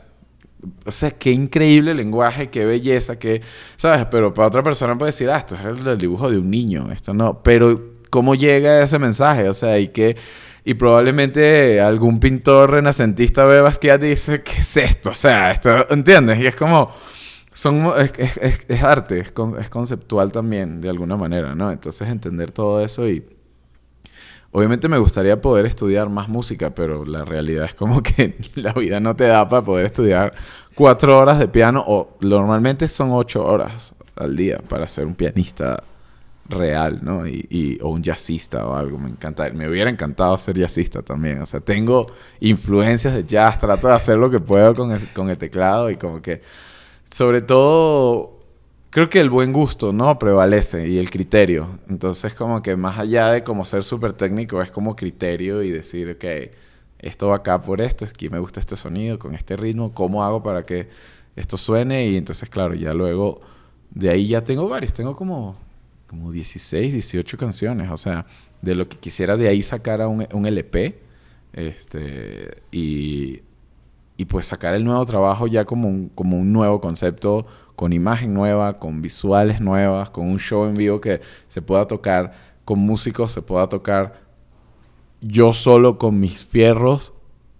O sea, qué increíble lenguaje, qué belleza, qué, ¿sabes? Pero para otra persona puede decir, ah, esto es el, el dibujo de un niño, esto no. Pero, ¿cómo llega ese mensaje? O sea, y que, y probablemente algún pintor renacentista ve Basquiat y dice, ¿qué es esto? O sea, esto, ¿entiendes? Y es como, son, es- es- es arte, es, con- es conceptual también, de alguna manera, ¿no? Entonces entender todo eso y... Obviamente me gustaría poder estudiar más música, pero la realidad es como que la vida no te da para poder estudiar cuatro horas de piano o normalmente son ocho horas al día para ser un pianista real, ¿no? Y, o un jazzista o algo. Me encanta, me hubiera encantado ser jazzista también. O sea, tengo influencias de jazz, trato de hacer lo que puedo con el, con el teclado y como que, sobre todo, creo que el buen gusto, ¿no? Prevalece y el criterio. Entonces, como que más allá de como ser súper técnico, es como criterio y decir, ok, esto va acá por esto, aquí me gusta este sonido, con este ritmo, ¿cómo hago para que esto suene? Y entonces, claro, ya luego, de ahí ya tengo varios, tengo como, como 16, 18 canciones, o sea, de lo que quisiera de ahí sacar a un, un LP, Este, y, y pues sacar el nuevo trabajo ya como un, como un nuevo concepto, con imagen nueva, con visuales nuevas, con un show en vivo que se pueda tocar con músicos, se pueda tocar yo solo con mis fierros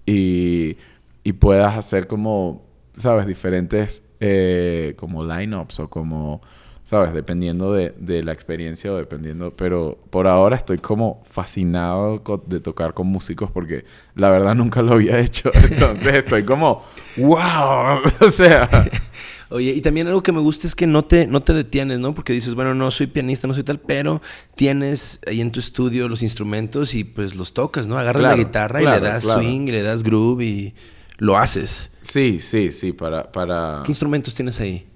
y, y puedas hacer como, ¿sabes? Diferentes eh, como lineups o como, ¿sabes? Dependiendo de, de la experiencia o dependiendo, pero por ahora estoy como fascinado de tocar con músicos porque la verdad nunca lo había hecho. Entonces estoy como, wow, o sea, Oye, y también algo que me gusta es que no te, no te detienes, ¿no? Porque dices, bueno, no soy pianista, no soy tal, pero tienes ahí en tu estudio los instrumentos y pues los tocas, ¿no? Agarras Claro, la guitarra y le das claro. swing y le das groove y lo haces. sí, sí, sí, para, para... ¿Qué instrumentos tienes ahí?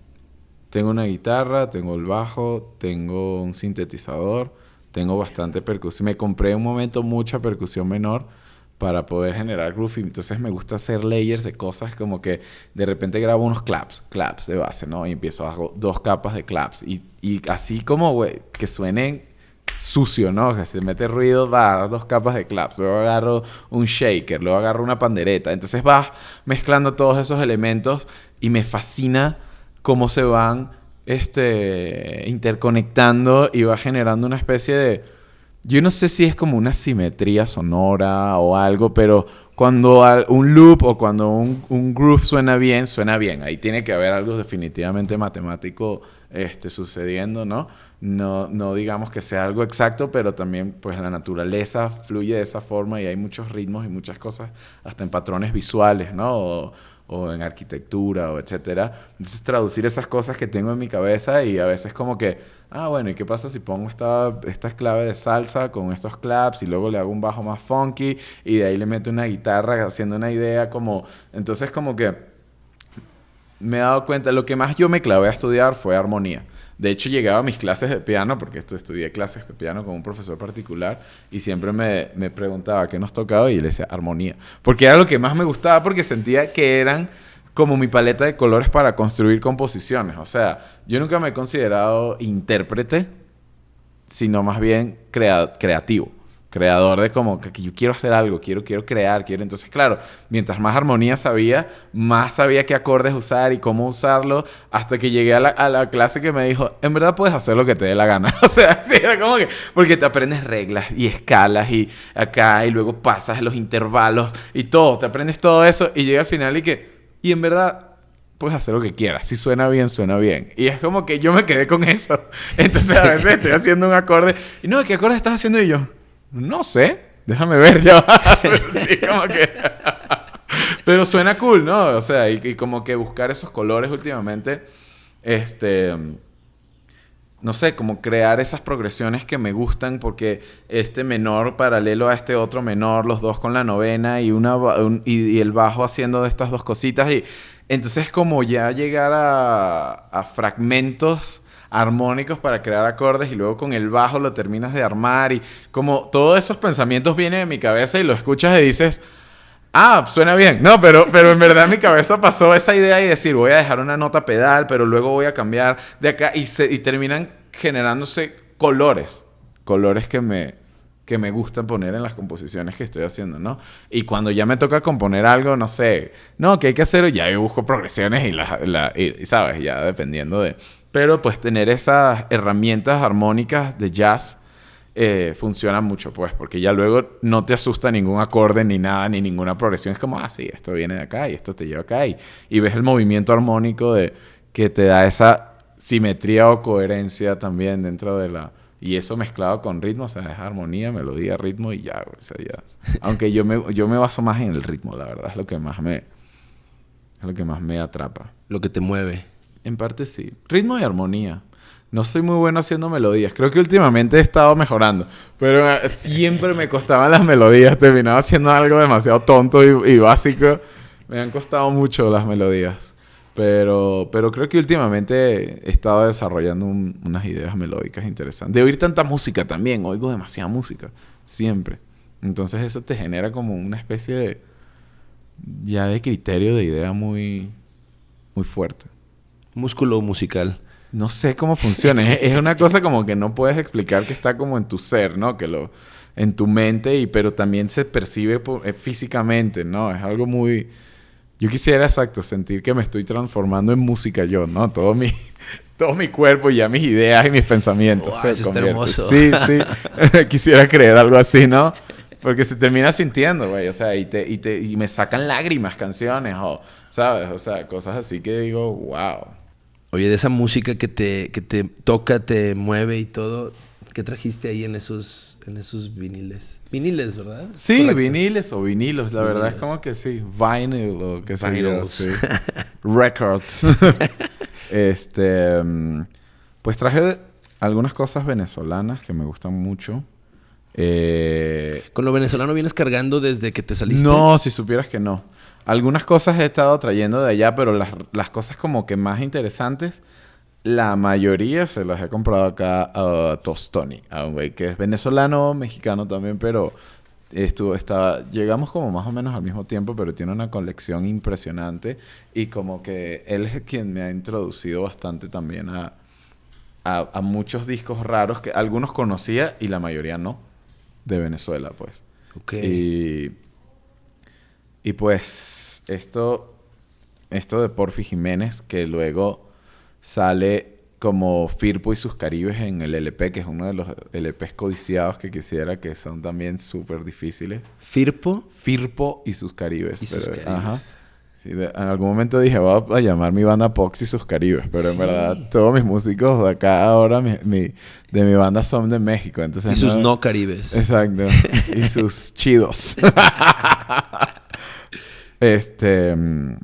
Tengo una guitarra, tengo el bajo, tengo un sintetizador, tengo bastante percusión. Me compré en un momento mucha percusión menor para poder generar groove. y Entonces me gusta hacer layers de cosas como que de repente grabo unos claps, claps de base, ¿no? Y empiezo, hago dos capas de claps. Y, y así como, güey, que suenen sucio, ¿no? O sea, se mete ruido, va, dos capas de claps. Luego agarro un shaker, luego agarro una pandereta. Entonces vas mezclando todos esos elementos y me fascina cómo se van este, interconectando y va generando una especie de... Yo no sé si es como una simetría sonora o algo, pero cuando un loop o cuando un, un groove suena bien, suena bien. Ahí tiene que haber algo definitivamente matemático este, sucediendo, ¿no? No, no digamos que sea algo exacto, pero también pues la naturaleza fluye de esa forma y hay muchos ritmos y muchas cosas, hasta en patrones visuales, ¿no? O, o en arquitectura o etcétera. Entonces traducir esas cosas que tengo en mi cabeza y a veces como que, ah, bueno, ¿y qué pasa si pongo esta, esta clave de salsa con estos claps y luego le hago un bajo más funky y de ahí le meto una guitarra haciendo una idea como... Entonces como que me he dado cuenta, lo que más yo me clavé a estudiar fue armonía. De hecho, llegaba a mis clases de piano, porque esto estudié clases de piano con un profesor particular, y siempre me, me preguntaba qué nos tocaba y le decía armonía. Porque era lo que más me gustaba, porque sentía que eran como mi paleta de colores para construir composiciones. O sea, yo nunca me he considerado intérprete, sino más bien crea- creativo. Creador de como que, yo quiero hacer algo, quiero, quiero crear, quiero. Entonces, claro, mientras más armonía sabía, más sabía qué acordes usar y cómo usarlo, hasta que llegué a la, a la clase que me dijo, en verdad puedes hacer lo que te dé la gana. o sea, sí, era como que, porque te aprendes reglas y escalas y acá, y luego pasas los intervalos y todo, te aprendes todo eso y llega al final y que, y en verdad puedes hacer lo que quieras. Si suena bien, suena bien. Y es como que yo me quedé con eso. Entonces a veces estoy haciendo un acorde y no, ¿qué acorde estás haciendo? Y yo, no sé, déjame ver ya. sí, como que... Pero suena cool, ¿no? O sea, y, y como que buscar esos colores últimamente, este... No sé, como crear esas progresiones que me gustan porque este menor paralelo a este otro menor, los dos con la novena y, una, un- y, y el bajo haciendo de estas dos cositas. Y entonces como ya llegar a, a fragmentos armónicos para crear acordes y luego con el bajo lo terminas de armar y como todos esos pensamientos vienen de mi cabeza y lo escuchas y dices, ah, suena bien. No, pero, pero en verdad mi cabeza pasó esa idea y decir, voy a dejar una nota pedal, pero luego voy a cambiar de acá y, se, y terminan generándose colores, colores que me, que me gustan poner en las composiciones que estoy haciendo, ¿no? Y cuando ya me toca componer algo, no sé, no, que hay que hacer, ya yo busco progresiones y, la, y, ¿sabes? Ya dependiendo de... Pero pues tener esas herramientas armónicas de jazz eh, funciona mucho, pues, porque ya luego no te asusta ningún acorde, ni nada, ni ninguna progresión. Es como, ah, sí, esto viene de acá y esto te lleva acá. Y, y ves el movimiento armónico de, que te da esa simetría o coherencia también dentro de la... Y eso mezclado con ritmo, o sea, es armonía, melodía, ritmo y ya, o sea, ya. Aunque yo me, yo me baso más en el ritmo, la verdad, es lo que más me... Es lo que más me atrapa. Lo que te mueve. En parte sí. Ritmo y armonía. No soy muy bueno haciendo melodías. Creo que últimamente he estado mejorando. Pero eh, siempre me costaban las melodías. Terminaba haciendo algo demasiado tonto y, y básico. Me han costado mucho las melodías. Pero, pero creo que últimamente he estado desarrollando un- unas ideas melódicas interesantes. De oír tanta música también. Oigo demasiada música. Siempre. Entonces eso te genera como una especie de... Ya de criterio de idea muy... Muy fuerte. Músculo musical. no sé cómo funciona. es, es una cosa como que no puedes explicar que está como en tu ser, ¿no? Que lo en tu mente y pero también se percibe por- eh, físicamente, ¿no? Es algo muy yo quisiera exacto sentir que me estoy transformando en música yo, ¿no? Todo mi todo mi cuerpo y ya mis ideas y mis pensamientos Wow, se eso está hermoso. Sí, sí. quisiera creer algo así, ¿no? Porque se termina sintiendo, güey, o sea, y te, y te y me sacan lágrimas canciones o sabes, o sea, cosas así que digo, wow. Oye, de esa música que te, que te toca, te mueve y todo, ¿qué trajiste ahí en esos, en esos viniles? Viniles, ¿verdad? Sí, Correcto. viniles o vinilos, la verdad es como que sí, vinyl o qué sé yo, sí. Records. este, mm, pues traje algunas cosas venezolanas que me gustan mucho. Eh, ¿Con lo venezolano vienes cargando desde que te saliste? no, si supieras que no. Algunas cosas he estado trayendo de allá, pero las, las cosas como que más interesantes, la mayoría se las he comprado acá a Tostoni, a un güey que es venezolano, mexicano también, pero estuvo, estaba, llegamos como más o menos al mismo tiempo, pero tiene una colección impresionante y como que él es quien me ha introducido bastante también a, a, a muchos discos raros que algunos conocía y la mayoría no, de Venezuela, pues. Ok. Y, y pues esto, esto de Porfi Jiménez, que luego sale como Firpo y sus Caribes en el LP, que es uno de los LPs codiciados que quisiera, que son también súper difíciles. Firpo Firpo y sus Caribes. y sus Caribes. ajá. Sí, de- en algún momento dije, voy a, llamar mi banda Pox y sus Caribes, pero en Sí. verdad todos mis músicos de acá ahora, mi- mi- de mi banda son de México. Entonces y sus no caribes. Exacto. y sus chidos. este. mm,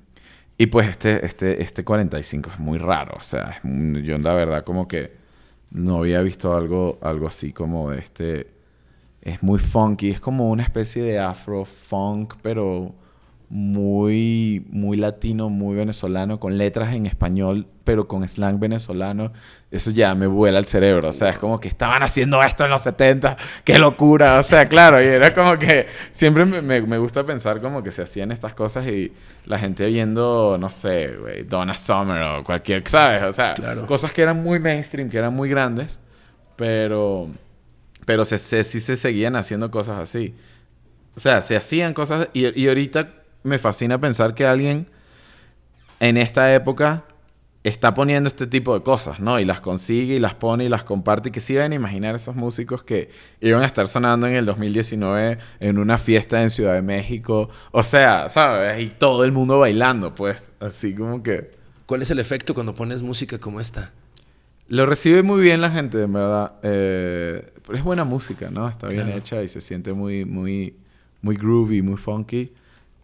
Y pues este, este, este 45 es muy raro. O sea, es yo la verdad como que no había visto algo, algo así como este. Es muy funky. Es como una especie de afro funk, pero muy, muy latino, muy venezolano, con letras en español, pero con slang venezolano. Eso ya me vuela el cerebro. O sea, es como que estaban haciendo esto en los 70. ¡Qué locura! O sea, claro, y era como que siempre me, me- me gusta pensar como que se hacían estas cosas y la gente oyendo, no sé, güey, Donna Summer o cualquier, ¿sabes? O sea, Claro. cosas que eran muy mainstream, que eran muy grandes, pero, pero se, se- sí se seguían haciendo cosas así. O sea, se hacían cosas y, y ahorita me fascina pensar que alguien en esta época está poniendo este tipo de cosas, ¿no? Y las consigue y las pone y las comparte. Y que iban a imaginar esos músicos que iban a estar sonando en el 2019 en una fiesta en Ciudad de México. O sea, ¿sabes? Y todo el mundo bailando, pues. Así como que... ¿Cuál es el efecto cuando pones música como esta? Lo recibe muy bien la gente, en verdad. Eh, pero es buena música, ¿no? Está bien Claro. hecha y se siente muy, muy, muy groovy, muy funky.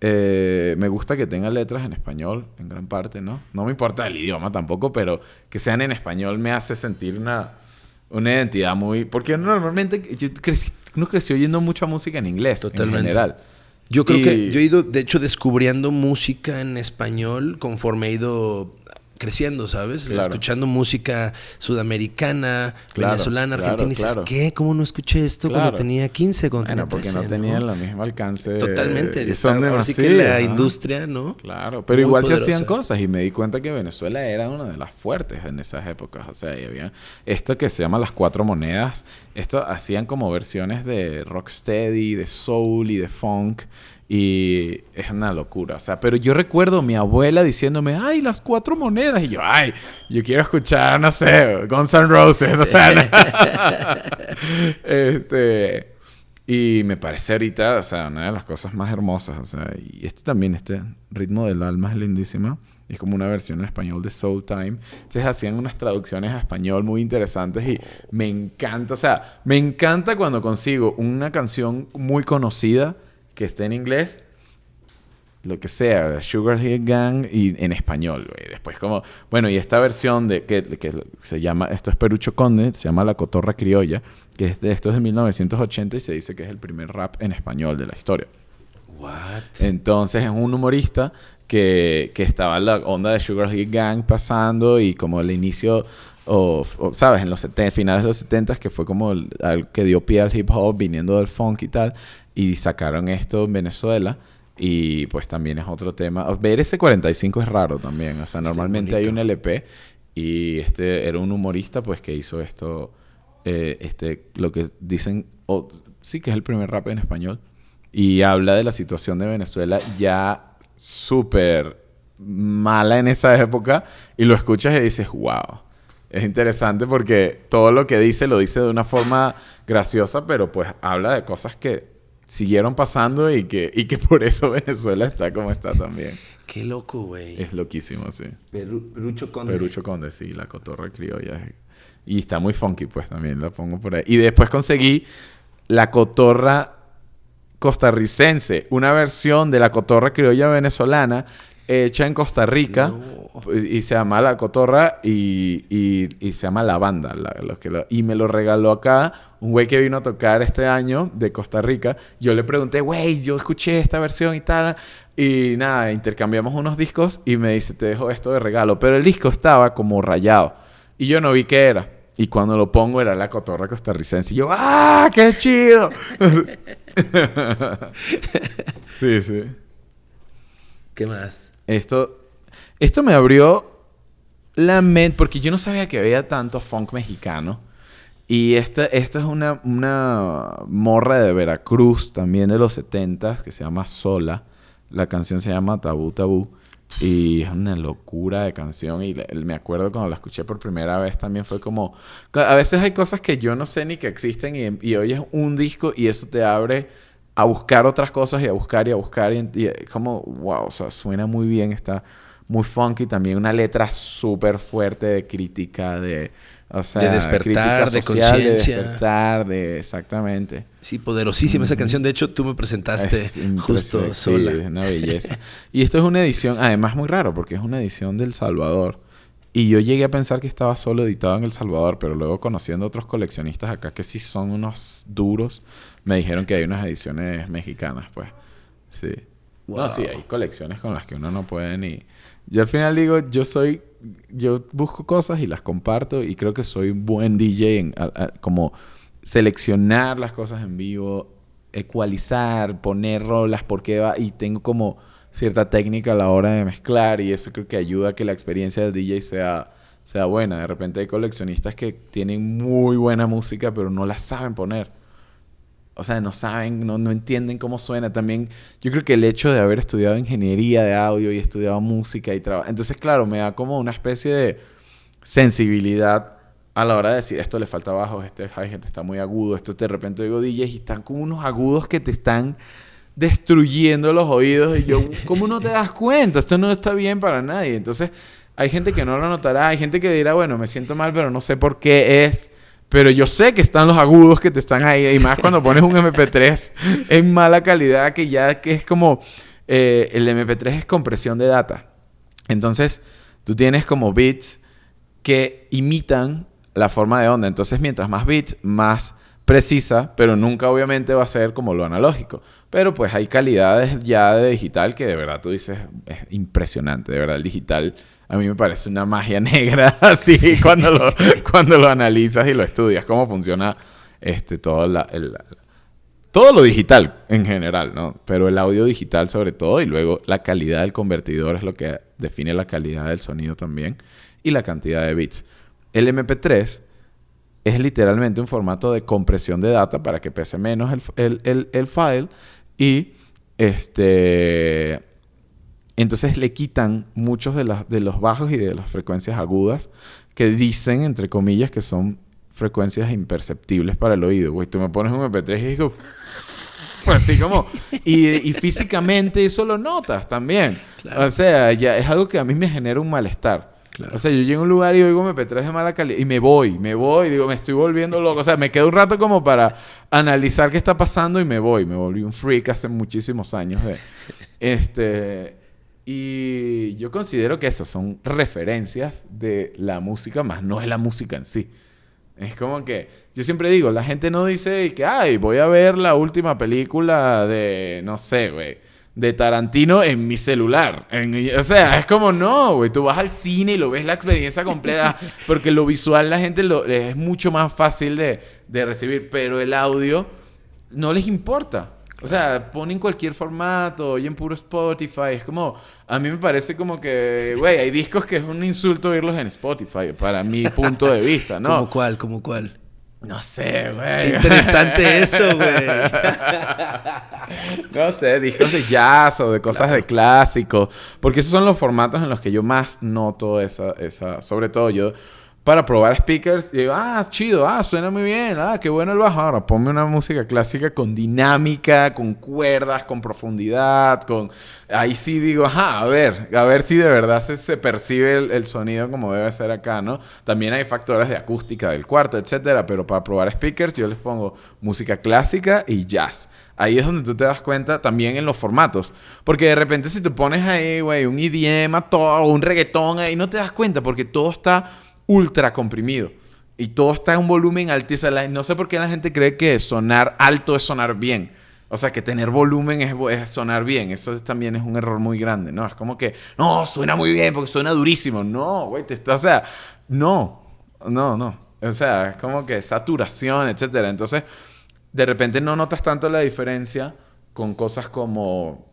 Eh, me gusta que tenga letras en español, en gran parte, ¿no? No me importa el idioma tampoco, pero que sean en español me hace sentir una, una identidad muy... Porque normalmente yo crecí, uno creció oyendo mucha música en inglés, Totalmente. en general. Yo creo Y- que yo he ido, de hecho, descubriendo música en español conforme he ido creciendo, ¿sabes? Claro. Escuchando música sudamericana, Claro, venezolana, claro, argentina. Y dices, claro. ¿qué? ¿Cómo no escuché esto cuando Claro. tenía 15, cuando Bueno, tenía porque 13? no tenían el mismo alcance. Totalmente. Está- son sí que la ¿no? industria, ¿no? Claro, pero Muy igual se poderosa. hacían cosas y me di cuenta que Venezuela era una de las fuertes en esas épocas. O sea, y había esto que se llama las cuatro monedas. Esto hacían como versiones de rocksteady, de soul y de funk. Y es una locura. O sea, pero yo recuerdo mi abuela diciéndome, ay, las cuatro monedas. Y yo, ay, yo quiero escuchar, no sé, Guns N' Roses. O sea, este. Y me parece ahorita, o sea, una de las cosas más hermosas. O sea, y este también, este ritmo del alma es lindísima. Es como una versión en español de Soul Time. Entonces hacían unas traducciones a español muy interesantes y me encanta. O sea, me encanta cuando consigo una canción muy conocida que esté en inglés lo que sea, Sugar Hill Gang y en español, güey. Después como, bueno, y esta versión de que, que se llama, esto es Perucho Conde, se llama La Cotorra Criolla, que es de, esto es de 1980 y se dice que es el primer rap en español de la historia. What? Entonces es un humorista que, que estaba en la onda de Sugar Hill Gang pasando y como el inicio, o, o, ¿sabes? En los 70, finales de los 70 que fue como el- algo que dio pie al hip hop viniendo del funk y tal. Y sacaron esto en Venezuela. Y pues también es otro tema. Ver ese 45 es raro también. O sea, Está normalmente hay un LP Y este era un humorista, pues, que hizo esto, eh, este, lo que dicen, o sí que es el primer rap en español. Y habla de la situación de Venezuela ya súper mala en esa época. Y lo escuchas y dices, wow. Es interesante porque todo lo que dice lo dice de una forma graciosa, pero pues habla de cosas que siguieron pasando y que, y que por eso Venezuela está como está también. Qué loco, güey. Es loquísimo, sí. Peru- Perucho Conde. Perucho Conde, sí, la cotorra criolla. Y está muy funky, pues también la pongo por ahí. Y después conseguí la cotorra costarricense, una versión de la cotorra criolla venezolana hecha en Costa Rica. Pues, Y se llama La Cotorra y, y- y se llama La Banda. la- los que lo- y me lo regaló acá un güey que vino a tocar este año de Costa Rica. Yo le pregunté, güey, yo escuché esta versión y tal. Y nada, intercambiamos unos discos y me dice, te dejo esto de regalo. Pero el disco estaba como rayado. Y yo no vi qué era. Y cuando lo pongo era la cotorra costarricense. Y yo, ¡ah, qué chido! sí, sí. ¿Qué más? Esto, esto me abrió la mente, porque yo no sabía que había tanto funk mexicano. Y esta, esta es una, una morra de Veracruz, también de los 70 que se llama Sola. La canción se llama Tabú Tabú. Y es una locura de canción. Y me acuerdo cuando la escuché por primera vez también fue como... A veces hay cosas que yo no sé ni que existen y, y oyes un disco y eso te abre a buscar otras cosas y a buscar y a buscar. Y, y como, wow, o sea, suena muy bien, está muy funky. También una letra súper fuerte de crítica, de... O sea, De despertar, de conciencia. De despertar, de... Exactamente. Sí, poderosísima esa canción. De hecho, tú me presentaste Es justo impresionante, sí, sola. es una belleza. y esto es una edición, además muy raro, porque es una edición del Salvador. Y yo llegué a pensar que estaba solo editado en El Salvador, pero luego conociendo a otros coleccionistas acá que sí son unos duros, me dijeron que hay unas ediciones mexicanas, pues. Sí. Wow. No, sí, hay colecciones con las que uno no puede ni... Yo al final digo, yo soy... Yo busco cosas y las comparto y creo que soy un buen DJ en a- a- como seleccionar las cosas en vivo, ecualizar, poner rolas porque va y tengo como cierta técnica a la hora de mezclar y eso creo que ayuda a que la experiencia del DJ sea, sea buena. De repente hay coleccionistas que tienen muy buena música pero no la saben poner. O sea, no saben, no, no entienden cómo suena. También yo creo que el hecho de haber estudiado ingeniería de audio y estudiado música y trabajo... Entonces, claro, me da como una especie de sensibilidad a la hora de decir esto le falta bajo, este hi-hat está muy agudo, esto de repente digo DJs y están con unos agudos que te están destruyendo los oídos y yo, ¿cómo no te das cuenta? Esto no está bien para nadie. Entonces, hay gente que no lo notará, hay gente que dirá, bueno, me siento mal, pero no sé por qué es. Pero yo sé que están los agudos que te están ahí. Y más cuando pones un MP3 en mala calidad, que ya que es como... eh, el MP3 es compresión de data. Entonces, tú tienes como bits que imitan la forma de onda. Entonces, mientras más bits, más precisa, pero nunca obviamente va a ser como lo analógico. Pero pues hay calidades ya de digital que de verdad tú dices, es impresionante. De verdad, el digital a mí me parece una magia negra así cuando lo, cuando lo analizas y lo estudias, cómo funciona este, todo, la, el- todo lo digital en general, ¿no? Pero el audio digital sobre todo y luego la calidad del convertidor es lo que define la calidad del sonido también y la cantidad de bits. El MP3 es literalmente un formato de compresión de data para que pese menos el, el- el- el file y este entonces le quitan muchos de, las- de los bajos y de las frecuencias agudas que dicen entre comillas que son frecuencias imperceptibles para el oído. Güey, tú me pones un MP3 y digo así como y, y físicamente eso lo notas también. Claro. O sea, ya es algo que a mí me genera un malestar. Claro. O sea, yo llego a un lugar y oigo MP3 de mala calidad y me voy, me voy, digo, me estoy volviendo loco. O sea, me quedo un rato como para analizar qué está pasando y me voy. Me volví un freak hace muchísimos años de... Este... Y yo considero que eso son referencias de la música, más no es la música en sí. Es como que, yo siempre digo, la gente no dice que, ay, voy a ver la última película de, no sé, güey, de Tarantino en mi celular. En- o sea, es como, no, güey, tú vas al cine y lo ves la experiencia completa, porque lo visual la gente lo, es mucho más fácil de, de recibir, pero el audio no les importa. O sea, ponen cualquier formato, oyen puro Spotify. Es como, a mí me parece como que, güey, hay discos que es un insulto oírlos en Spotify, para mi punto de vista, ¿no? ¿Cómo cuál? ¿Cómo cuál? No sé, Qué güey. interesante eso, güey. No sé, discos de jazz o de cosas de clásico. Porque esos son los formatos en los que yo más noto esa, esa. Sobre todo yo, para probar speakers, y digo, ah, chido, ah, suena muy bien, ah, qué bueno el bajo. Ahora ponme una música clásica con dinámica, con cuerdas, con profundidad, con. Ahí sí digo, ajá, a ver, a ver si de verdad se, se percibe el, el sonido como debe ser acá, ¿no? También hay factores de acústica del cuarto, etcétera, pero para probar speakers yo les pongo música clásica y jazz. Ahí es donde tú te das cuenta también en los formatos. Porque de repente si te pones ahí, güey, un IDM, a todo, un reggaetón ahí, no te das cuenta porque todo está ultra comprimido. Y todo está en un volumen altísimo. No sé por qué la gente cree que sonar alto es sonar bien. O sea, que tener volumen es, sonar bien. Eso es- también es un error muy grande, ¿no? Es como que, no, suena muy bien porque suena durísimo. No, güey, te está, o sea, no, no, no. O sea, es como que saturación, etcétera. Entonces, de repente no notas tanto la diferencia con cosas como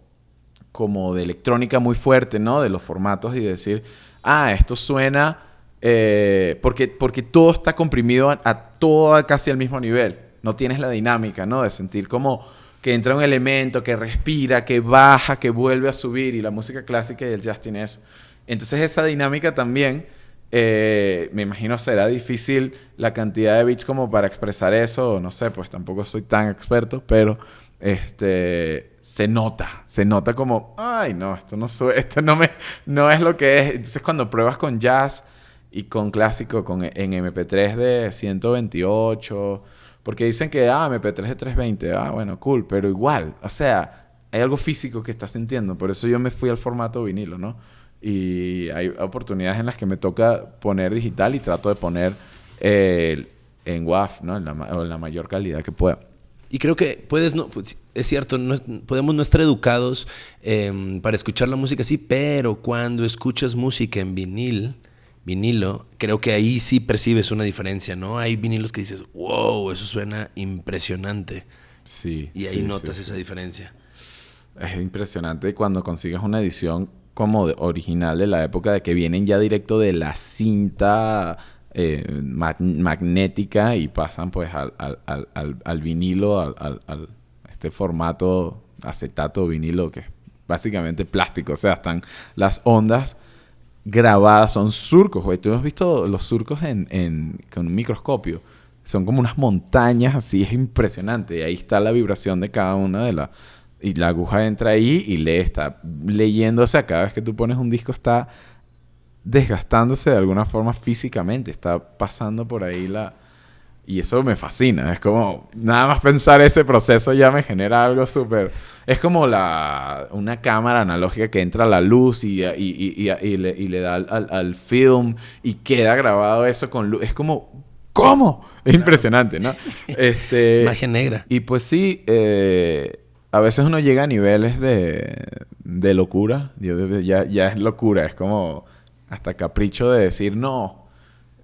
como de electrónica muy fuerte, ¿no? De los formatos y decir, ah, esto suena eh, porque, porque todo está comprimido a, a todo casi al mismo nivel. No tienes la dinámica, ¿no? De sentir como que entra un elemento, que respira, que baja, que vuelve a subir y la música clásica y el jazz tiene eso. Entonces esa dinámica también, eh, me imagino será difícil la cantidad de bits como para expresar eso, no sé, pues tampoco soy tan experto, pero este se nota, se nota como, ay, no, esto no esto no me no es lo que es. Entonces cuando pruebas con jazz y con clásico con en MP3 de 128, porque dicen que ah, MP3 de 320, ah, bueno, cool, pero igual, o sea, hay algo físico que estás sintiendo, por eso yo me fui al formato vinilo, ¿no? Y hay oportunidades en las que me toca poner digital y trato de poner eh, en WAV, ¿no? En la, en la mayor calidad que pueda. Y creo que puedes, no, pues, es cierto, podemos no estar educados em, para escuchar la música así, pero cuando escuchas música en vinil, vinilo, creo que ahí sí percibes una diferencia, ¿no? Hay vinilos que dices, wow, eso suena impresionante. Sí. Y ahí sí, notas sí, sí. esa diferencia. Es impresionante cuando consigues una edición como de- original de la época de que vienen ya directo de la cinta eh, ma- magnética y pasan pues al, al- al- vinilo, al- este formato acetato vinilo que es básicamente plástico. O sea, están las ondas grabadas, son surcos, güey. Tú visto los surcos en, con un microscopio. Son como unas montañas así, es impresionante. Y ahí está la vibración de cada una de las... Y la aguja entra ahí y lee, está leyendo. O cada vez que tú pones un disco está desgastándose de alguna forma físicamente. Está pasando por ahí la... Y eso me fascina. Es como... Nada más pensar ese proceso ya me genera algo súper... Es como la, una cámara analógica que entra la luz y, y, y- y- y le, y le da al, al- film y queda grabado eso con luz. Es como... ¿Cómo? Es impresionante, ¿no? Este, Es magia negra. y pues sí, eh, a veces uno llega a niveles de, de locura. Ya, ya es locura, es como hasta capricho de decir, no,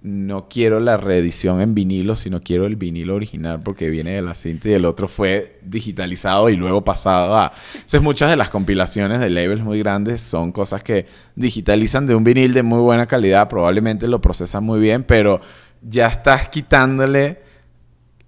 no quiero la reedición en vinilo, sino quiero el vinilo original porque viene de la cinta y el otro fue digitalizado y luego pasado a... Entonces muchas de las compilaciones de labels muy grandes son cosas que digitalizan de un vinil de muy buena calidad, probablemente lo procesan muy bien, pero ya estás quitándole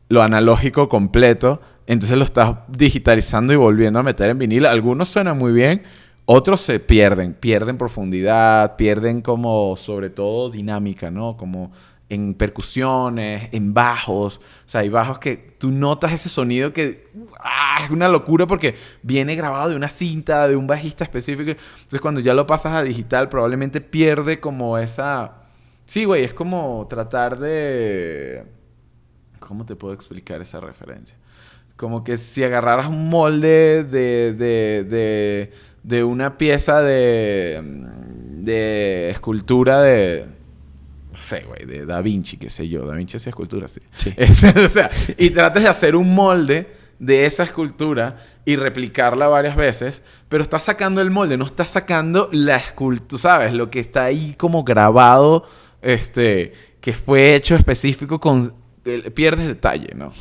lo analógico completo, entonces lo estás digitalizando y volviendo a meter en vinilo. Algunos suenan muy bien, otros se pierden, pierden profundidad, pierden como sobre todo dinámica, ¿no? Como en percusiones, en bajos, o sea, hay bajos que tú notas ese sonido que ¡ah! es una locura porque viene grabado de una cinta, de un bajista específico. Entonces cuando ya lo pasas a digital probablemente pierde como esa... Sí, güey, es como tratar de... ¿Cómo te puedo explicar esa referencia? Como que si agarraras un molde de, de, de, de una pieza de, de escultura de... No sé, güey, de Da Vinci, qué sé yo. Da Vinci hacía escultura, sí. Sí. o sea, y tratas de hacer un molde de esa escultura y replicarla varias veces, pero estás sacando el molde, no estás sacando la escultura, ¿sabes? Lo que está ahí como grabado, este, que fue hecho específico con el- pierdes detalle, ¿no?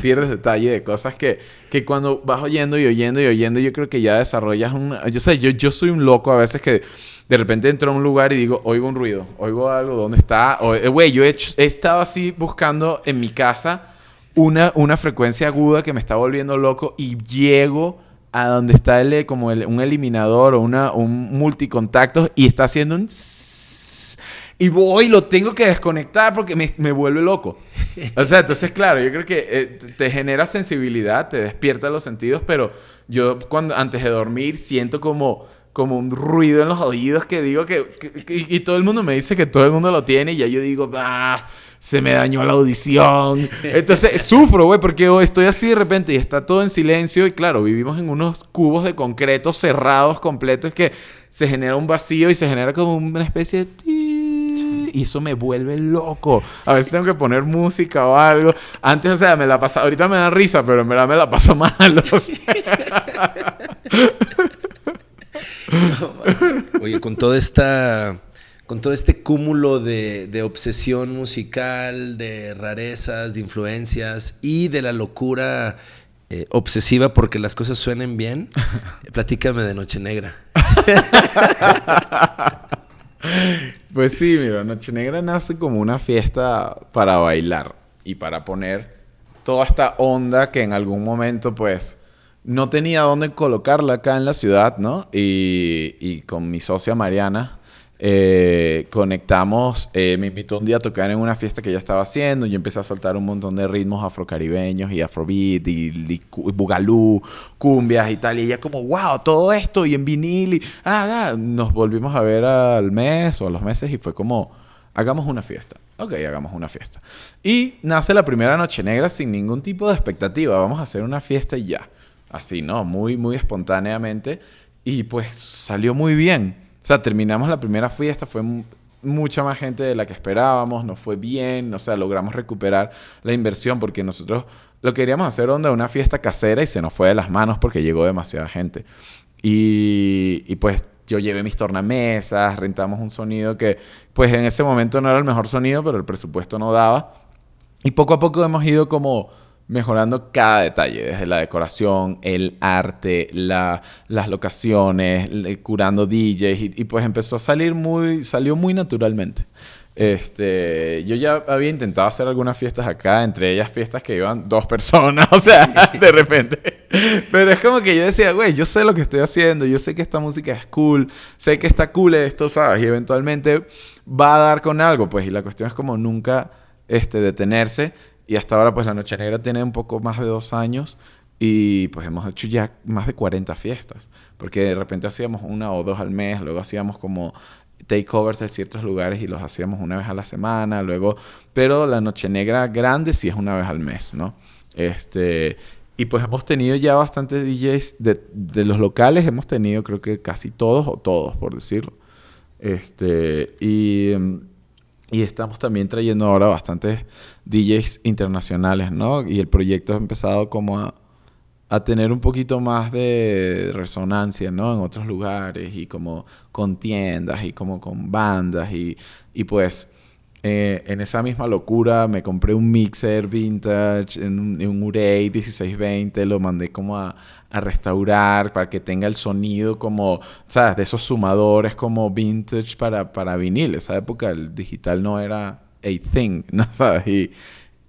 Pierdes detalle de cosas que, que cuando vas oyendo y oyendo y oyendo, yo creo que ya desarrollas un... Yo sé, yo, yo soy un loco a veces que de repente entro a un lugar y digo, oigo un ruido, oigo algo, ¿dónde está? Eh, Güey, yo he, hecho- he estado así buscando en mi casa una, una frecuencia aguda que me está volviendo loco y llego a donde está el, eh, como el- un eliminador o una, un multicontactos y está haciendo un... Y voy, lo tengo que desconectar porque me, me vuelve loco. O sea, entonces, claro, yo creo que eh, te- genera sensibilidad, te despierta los sentidos, pero yo cuando antes de dormir siento como, como un ruido en los oídos que digo que, y, todo el mundo me dice que todo el mundo lo tiene y ya yo digo, ah, se me dañó la audición. Entonces sufro, güey, porque estoy así de repente y está todo en silencio y claro, vivimos en unos cubos de concreto cerrados completos que se genera un vacío y se genera como una especie de... Y eso me vuelve loco. A veces tengo que poner música o algo. Antes, o sea, me la pasa... Ahorita me da risa, pero en verdad me la paso mal. o sea. Oye, con toda esta. Con todo este cúmulo de, de obsesión musical, de rarezas, de influencias y de la locura eh, obsesiva porque las cosas suenen bien, platícame de Noche Negra. Pues sí, mira, Noche Negra nace como una fiesta para bailar y para poner toda esta onda que en algún momento, pues, no tenía dónde colocarla acá en la ciudad, ¿no? Y, y con mi socia Mariana eh, conectamos, eh, me invitó un día a tocar en una fiesta que ella estaba haciendo, yo empecé a soltar un montón de ritmos afrocaribeños y afrobeat y, y y bugalú, cumbias y tal, y ella como, wow, todo esto y en vinil y, ah, ah". nos volvimos a ver al mes o a los meses y fue como, hagamos una fiesta. Ok, hagamos una fiesta. Y nace la primera noche negra sin ningún tipo de expectativa, vamos a hacer una fiesta y ya. Así, ¿no? Muy, muy espontáneamente. Y pues salió muy bien. O sea, terminamos la primera fiesta, fue mu- mucha más gente de la que esperábamos, nos fue bien, o sea, logramos recuperar la inversión porque nosotros lo queríamos hacer onda una fiesta casera y se nos fue de las manos porque llegó demasiada gente. Y, y pues yo llevé mis tornamesas, rentamos un sonido que pues en ese momento no era el mejor sonido, pero el presupuesto no daba. Y poco a poco hemos ido como mejorando cada detalle, desde la decoración, el arte, la- las locaciones, curando DJs y, y pues empezó a salir muy, salió muy naturalmente. Este, yo ya había intentado hacer algunas fiestas acá, entre ellas fiestas que iban dos personas, o sea, de repente. Pero es como que yo decía, güey, yo sé lo que estoy haciendo, yo sé que esta música es cool, sé que está cool esto, ¿sabes? Y eventualmente va a dar con algo, pues, y la cuestión es como nunca este, detenerse. Y hasta ahora, pues, La Noche Negra tiene un poco más de dos años y, pues, hemos hecho ya más de 40 fiestas. Porque de repente hacíamos una o dos al mes, luego hacíamos como takeovers de ciertos lugares y los hacíamos una vez a la semana, luego... Pero La Noche Negra grande sí es una vez al mes, ¿no? Este... Y pues hemos tenido ya bastantes DJs de, los locales, hemos tenido creo que casi todos o todos, por decirlo. Este, y, mm, y estamos también trayendo ahora bastantes DJs internacionales, ¿no? Y el proyecto ha empezado como a, tener un poquito más de resonancia, ¿no? En otros lugares y como con tiendas y como con bandas y, y pues eh, en esa misma locura me compré un mixer vintage, un, un Urey 1620, lo mandé como a, a restaurar para que tenga el sonido como, ¿sabes? De esos sumadores como vintage para, para vinil. Esa época el digital no era a thing, ¿no? ¿Sabes? Y,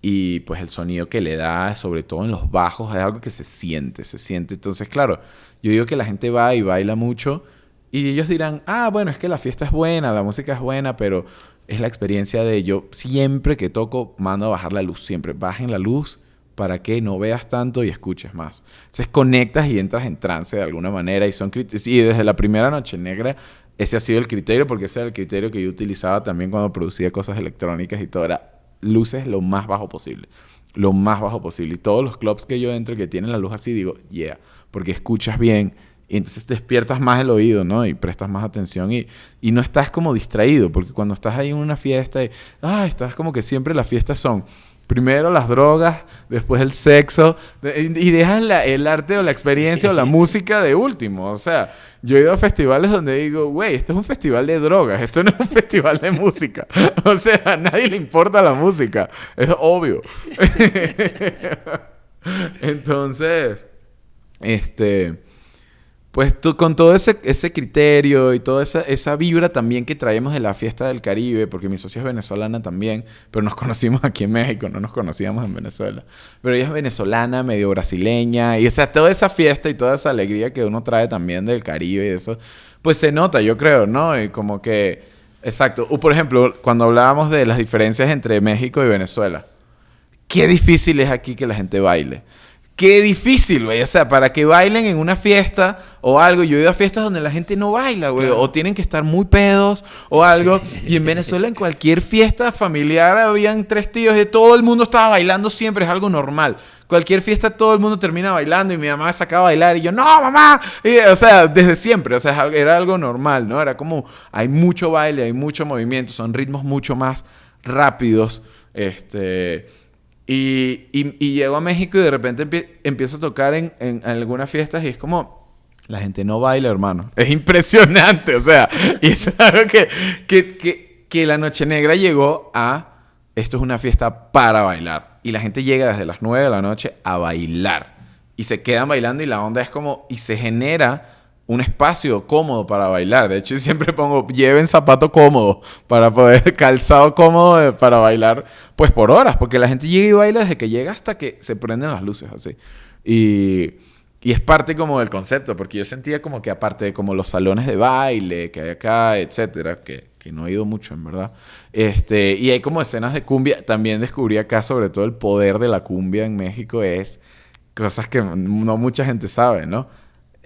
y pues el sonido que le da, sobre todo en los bajos, es algo que se siente, se siente. Entonces, claro, yo digo que la gente va y baila mucho y ellos dirán, ah, bueno, es que la fiesta es buena, la música es buena, pero es la experiencia de yo siempre que toco mando a bajar la luz, siempre bajen la luz para que no veas tanto y escuches más. Entonces conectas y entras en trance de alguna manera y son y desde la primera noche negra ese ha sido el criterio porque ese era el criterio que yo utilizaba también cuando producía cosas electrónicas y todo era luces lo más bajo posible. Lo más bajo posible. Y todos los clubs que yo entro que tienen la luz así, digo, yeah, porque escuchas bien y entonces despiertas más el oído, ¿no? Y prestas más atención y, y no estás como distraído, porque cuando estás ahí en una fiesta y, ah, estás como que siempre las fiestas son Primero las drogas, después el sexo, y dejas la- el arte o la experiencia o la música de último. O sea, yo he ido a festivales donde digo, güey, esto es un festival de drogas, esto no es un festival de música. O sea, a nadie le importa la música, es obvio. Entonces, este, pues tú, con todo ese, ese criterio y toda esa, esa vibra también que traemos de la fiesta del Caribe, porque mi socia es venezolana también, pero nos conocimos aquí en México, no nos conocíamos en Venezuela. Pero ella es venezolana, medio brasileña, y o sea, toda esa fiesta y toda esa alegría que uno trae también del Caribe y eso, pues se nota, yo creo, ¿no? Y como que, exacto. O por ejemplo, cuando hablábamos de las diferencias entre México y Venezuela, qué difícil es aquí que la gente baile. Qué difícil, güey. O sea, para que bailen en una fiesta o algo. Yo he ido a fiestas donde la gente no baila, güey. O tienen que estar muy pedos o algo. Y en Venezuela, en cualquier fiesta familiar, habían tres tíos y todo el mundo estaba bailando siempre. Es algo normal. Cualquier fiesta, todo el mundo termina bailando y mi mamá sacaba a bailar y yo, no, mamá. Y, o sea, desde siempre. O sea, era algo normal, ¿no? Era como, hay mucho baile, hay mucho movimiento. Son ritmos mucho más rápidos. Este... Y, y, llego a México y de repente empie- empiezo a tocar en, en algunas fiestas y es como, la gente no baila, hermano. Es impresionante, o sea, y es algo que, que, que, que la Noche Negra llegó a, esto es una fiesta para bailar. Y la gente llega desde las 9 de la noche a bailar. Y se quedan bailando y la onda es como, y se genera un espacio cómodo para bailar. De hecho, siempre pongo, lleven zapato cómodo para poder, calzado cómodo de- para bailar, pues por horas, porque la gente llega y baila desde que llega hasta que se prenden las luces, así. Y, y es parte como del concepto, porque yo sentía como que aparte de como los salones de baile que hay acá, etcétera, que, que no he ido mucho, en verdad, este, y hay como escenas de cumbia, también descubrí acá sobre todo el poder de la cumbia en México es cosas que no mucha gente sabe, ¿no?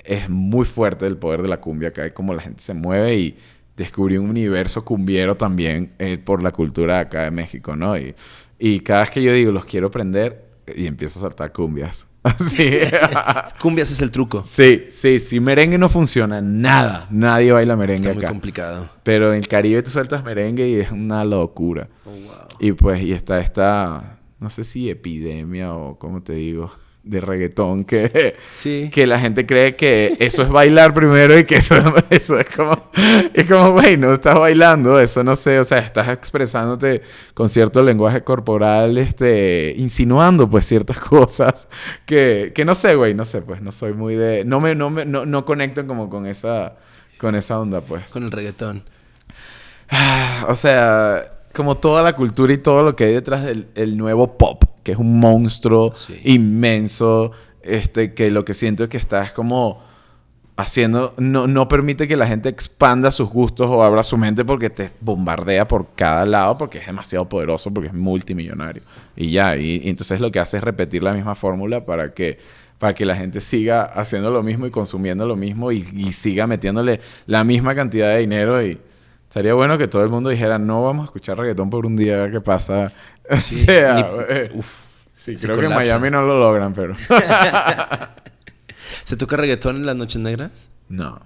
Es muy fuerte el poder de la cumbia acá y cómo la gente se mueve y descubrí un universo cumbiero también eh, por la cultura acá de México, ¿no? Y, y cada vez que yo digo, los quiero aprender, y empiezo a saltar cumbias. Así. Cumbias es el truco. sí, sí, sí, merengue no funciona nada. Nadie baila merengue Está muy acá. complicado. Pero en el Caribe tú sueltas merengue y es una locura. Oh, wow. Y pues, y está esta, no sé si epidemia o cómo te digo, de reggaetón que, Sí. que la gente cree que eso es bailar primero y que eso, eso es como, es como, güey, no estás bailando, eso no sé, o sea, estás expresándote con cierto lenguaje corporal, este, insinuando pues ciertas cosas que, que no sé, güey, no sé, pues no soy muy de, no me, no me, no, no conecto como con esa, con esa onda, pues. Con el reggaetón. O sea, como toda la cultura y todo lo que hay detrás del el nuevo pop, que es un monstruo Sí. inmenso, este, que lo que siento es que está es como haciendo, no, no permite que la gente expanda sus gustos o abra su mente porque te bombardea por cada lado, porque es demasiado poderoso, porque es multimillonario. Y ya, y, y entonces lo que hace es repetir la misma fórmula para que, para que la gente siga haciendo lo mismo y consumiendo lo mismo y, y siga metiéndole la misma cantidad de dinero y... Estaría bueno que todo el mundo dijera, no vamos a escuchar reggaetón por un día, a ver qué pasa. O Sí, sea, ni- uf, sí, se creo que en colapsa. Miami no lo logran, pero... ¿Se toca reggaetón en las noches negras? no.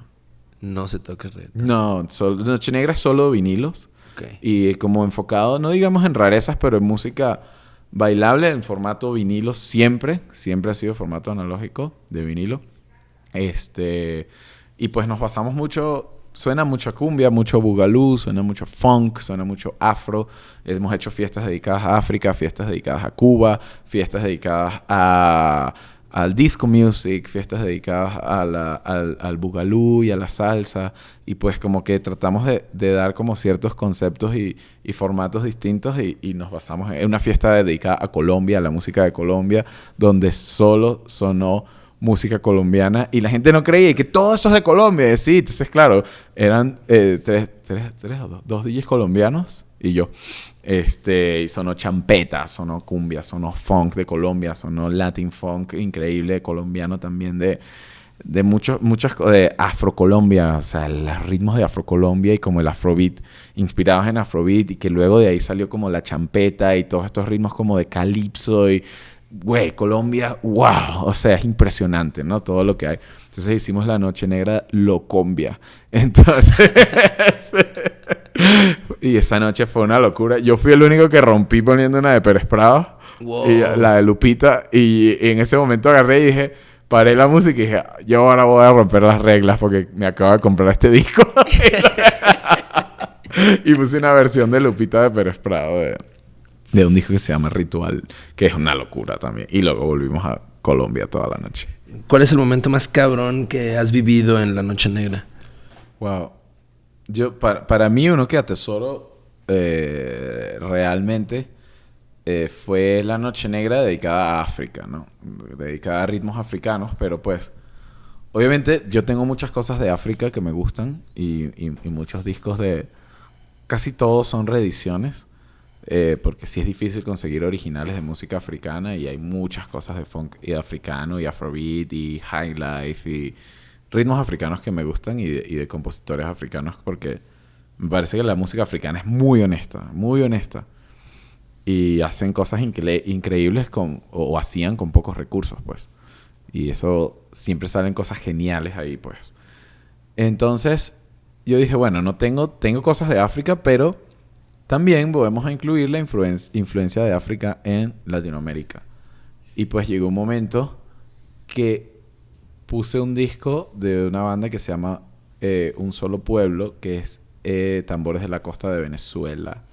No se toca reggaetón. No, Noche Negra solo vinilos. Ok. Y como enfocado, no digamos en rarezas, pero en música bailable, en formato vinilo siempre. Siempre ha sido formato analógico de vinilo. Este. Y pues nos basamos mucho. Suena mucho a cumbia, mucho bugalú, suena mucho funk, suena mucho afro. Hemos hecho fiestas dedicadas a África, fiestas dedicadas a Cuba, fiestas dedicadas a, al disco music, fiestas dedicadas al, al bugalú y a la salsa. Y pues como que tratamos de, de dar como ciertos conceptos y, y formatos distintos y, y nos basamos en una fiesta dedicada a Colombia, a la música de Colombia, donde solo sonó música colombiana y la gente no creía que todo eso es de Colombia. Sí, entonces claro, eran eh, tres, tres, tres o dos, dos DJs colombianos y yo. Este, y sonó champeta, sonó cumbia, sonó funk de Colombia, sonó latin funk increíble colombiano también de, de muchos, muchas de Afrocolombia, o sea, los ritmos de Afrocolombia y como el Afrobeat, inspirados en Afrobeat y que luego de ahí salió como la champeta y todos estos ritmos como de calipso y, güey, Colombia, wow, o sea, es impresionante, ¿no? Todo lo que hay. Entonces hicimos la Noche Negra Locombia. Entonces, y esa noche fue una locura. Yo fui el único que rompí poniendo una de Pérez Prado. Wow. Y la de Lupita. Y en ese momento agarré y dije, paré la música y dije, yo ahora voy a romper las reglas porque me acabo de comprar este disco. y puse una versión de Lupita de Pérez Prado de, de un disco que se llama Ritual, que es una locura también. Y luego volvimos a Colombia toda la noche. ¿Cuál es el momento más cabrón que has vivido en la Noche Negra? Wow. Yo, para, para mí, uno que atesoro eh, realmente eh, fue la Noche Negra dedicada a África, ¿no? Dedicada a ritmos africanos, pero pues, obviamente yo tengo muchas cosas de África que me gustan y, y- y muchos discos de... Casi todos son reediciones, eh, porque sí es difícil conseguir originales de música africana y hay muchas cosas de funk y africano y afrobeat y highlife y ritmos africanos que me gustan y de, y de compositores africanos porque me parece que la música africana es muy honesta, muy honesta. Y hacen cosas incre- increíbles con, o, o hacían con pocos recursos, pues. Y eso siempre salen cosas geniales ahí, pues. Entonces, yo dije, bueno, no tengo, tengo cosas de África, pero también podemos incluir la influen- influencia de África en Latinoamérica. Y pues llegó un momento que puse un disco de una banda que se llama eh, Un Solo Pueblo, que es eh, Tambores de la Costa de Venezuela.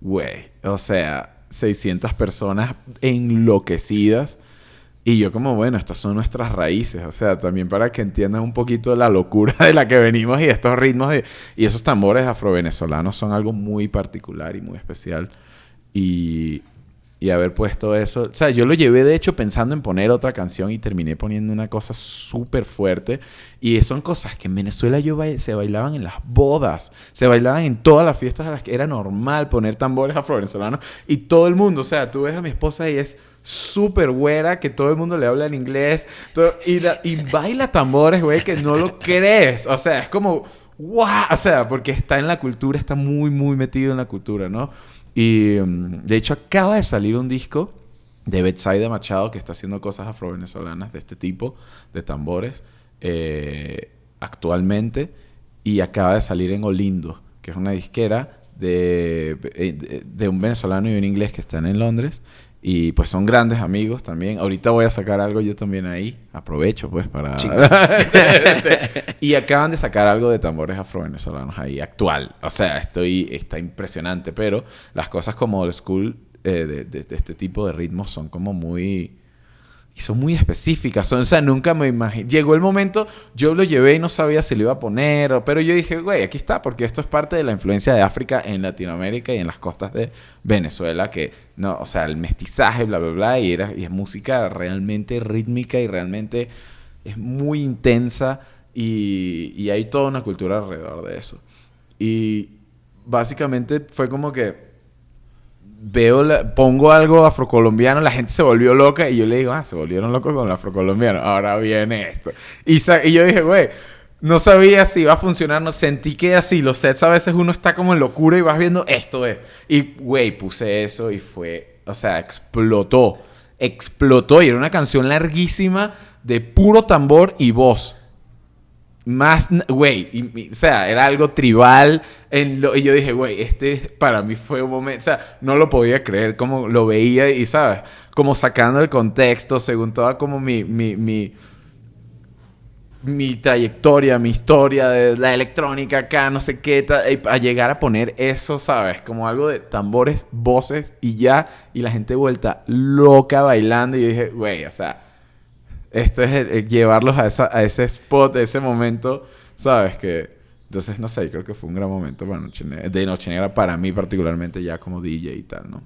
Güey, o sea, 600 personas enloquecidas. Y yo como, bueno, estas son nuestras raíces, o sea, también para que entiendan un poquito la locura de la que venimos y estos ritmos de- y esos tambores afrovenezolanos son algo muy particular y muy especial. Y, y haber puesto eso, o sea, yo lo llevé de hecho pensando en poner otra canción y terminé poniendo una cosa súper fuerte. Y son cosas que en Venezuela yo se bailaban en las bodas, se bailaban en todas las fiestas a las que era normal poner tambores afrovenezolanos y todo el mundo, o sea, tú ves a mi esposa y es súper güera, que todo el mundo le habla en inglés, y, la- baila tambores, güey, que no lo crees. O sea, es como, ¡guau! O sea, porque está en la cultura, está muy, muy metido en la cultura, ¿no? Y mm, de hecho acaba de salir un disco de Betsaida Machado que está haciendo cosas afrovenezolanas de este tipo, de tambores, eh, actualmente. Y acaba de salir en Olindo, que es una disquera de, de- de un venezolano y un inglés que están en Londres. Y pues son grandes amigos también. Ahorita voy a sacar algo yo también ahí. Aprovecho pues para... y acaban de sacar algo de tambores afrovenezolanos ahí, actual. O sea, estoy, está impresionante. Pero las cosas como old school eh, de, de- de este tipo de ritmos son como muy... Y son muy específicas. Son, o sea, nunca me imaginé. Llegó el momento, yo lo llevé y no sabía si lo iba a poner. Pero yo dije, güey, aquí está, porque esto es parte de la influencia de África en Latinoamérica y en las costas de Venezuela. Que, no, o sea, el mestizaje, bla, bla, bla. Y, era, y es música realmente rítmica y realmente es muy intensa. Y, y hay toda una cultura alrededor de eso. Y básicamente fue como que veo, la- pongo algo afrocolombiano, la gente se volvió loca y yo le digo, ah, se volvieron locos con el afrocolombiano, ahora viene esto. Y, yo dije, güey, no sabía si iba a funcionar, no sentí que así, los sets a veces uno está como en locura y vas viendo, esto es. Y, güey, puse eso y fue, o sea, explotó, explotó y era una canción larguísima de puro tambor y voz. Más, güey, o sea, era algo tribal. En lo, y yo dije, güey, este para mí fue un momento, o sea, no lo podía creer como lo veía y, ¿sabes? Como sacando el contexto según toda como mi, mi, mi, mi trayectoria, mi historia de la electrónica acá, no sé qué, a llegar a poner eso, ¿sabes? Como algo de tambores, voces y ya, y la gente vuelta loca bailando y yo dije, güey, o sea, esto es el- el llevarlos a, esa, a ese spot, a ese momento, ¿sabes? Que, entonces, no sé, creo que fue un gran momento para Noche Negra- de Noche Negra para mí particularmente ya como DJ y tal, ¿no?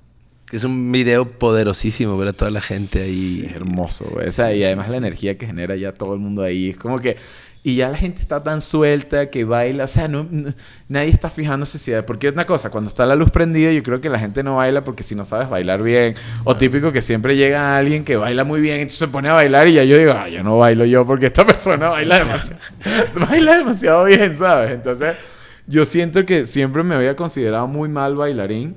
Es un video poderosísimo ver a toda la gente Sí, ahí. es hermoso, güey. O sea, Sí, y sí, además sí. la energía que genera ya todo el mundo ahí. Es como que... Y ya la gente está tan suelta que baila. O sea, no, no- nadie está fijándose si... Porque es una cosa, cuando está la luz prendida, yo creo que la gente no baila porque si no sabes bailar bien. O típico que siempre llega alguien que baila muy bien, entonces se pone a bailar y ya yo digo, ah, yo no bailo yo porque esta persona baila demasiado, baila demasiado bien, ¿sabes? Entonces, yo siento que siempre me había considerado muy mal bailarín.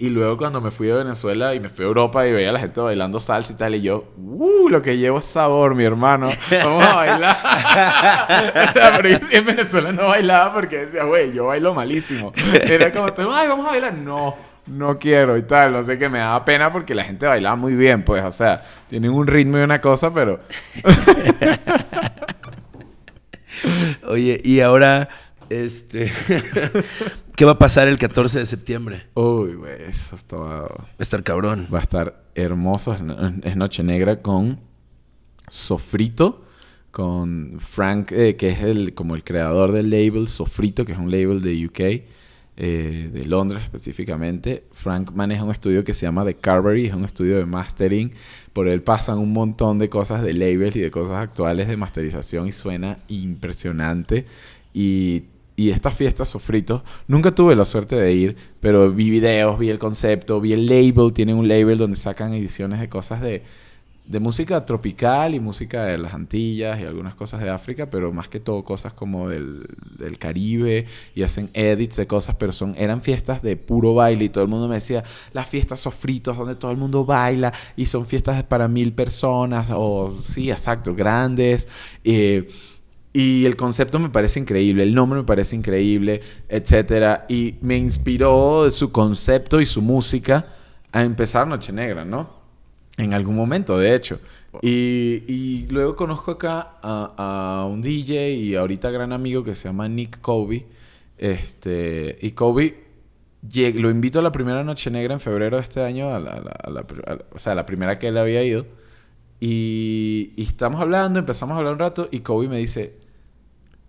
Y luego cuando me fui a Venezuela y me fui a Europa y veía a la gente bailando salsa y tal, y yo, ¡uh! Lo que llevo es sabor, mi hermano. Vamos a bailar. o sea, pero en Venezuela no bailaba porque decía, güey, yo bailo malísimo. Era como, ay, vamos a bailar. No, no quiero y tal. No sé qué, me daba pena porque la gente bailaba muy bien, pues, o sea, tienen un ritmo y una cosa, pero Oye, y ahora, este, ¿qué va a pasar el 14 de septiembre? Uy, güey, eso está... Va a estar cabrón. Va a estar hermoso. Es, es Noche Negra con Sofrito, con Frank, eh, que es el, como el creador del label Sofrito, que es un label de UK, eh, de Londres específicamente. Frank maneja un estudio que se llama The Carberry, es un estudio de mastering. Por él pasan un montón de cosas de labels y de cosas actuales de masterización y suena impresionante. Y y esta fiesta Sofrito, nunca tuve la suerte de ir, pero vi videos, vi el concepto, vi el label, tienen un label donde sacan ediciones de cosas de, de música tropical y música de las Antillas y algunas cosas de África, pero más que todo cosas como del, del Caribe y hacen edits de cosas, pero son eran fiestas de puro baile y todo el mundo me decía, las fiestas sofritos donde todo el mundo baila y son fiestas para mil personas o sí, exacto, grandes. Eh, y el concepto me parece increíble, el nombre me parece increíble, etcétera. Y me inspiró su concepto y su música a empezar Noche Negra, ¿no? En algún momento, de hecho. Y, y luego conozco acá a, a, un DJ y ahorita gran amigo que se llama Nick Kobe. Este, y Kobe lo invito a la primera Noche Negra en febrero de este año, a la, a la- a la o sea, la primera que él había ido. Y, y estamos hablando, empezamos a hablar un rato y Kobe me dice,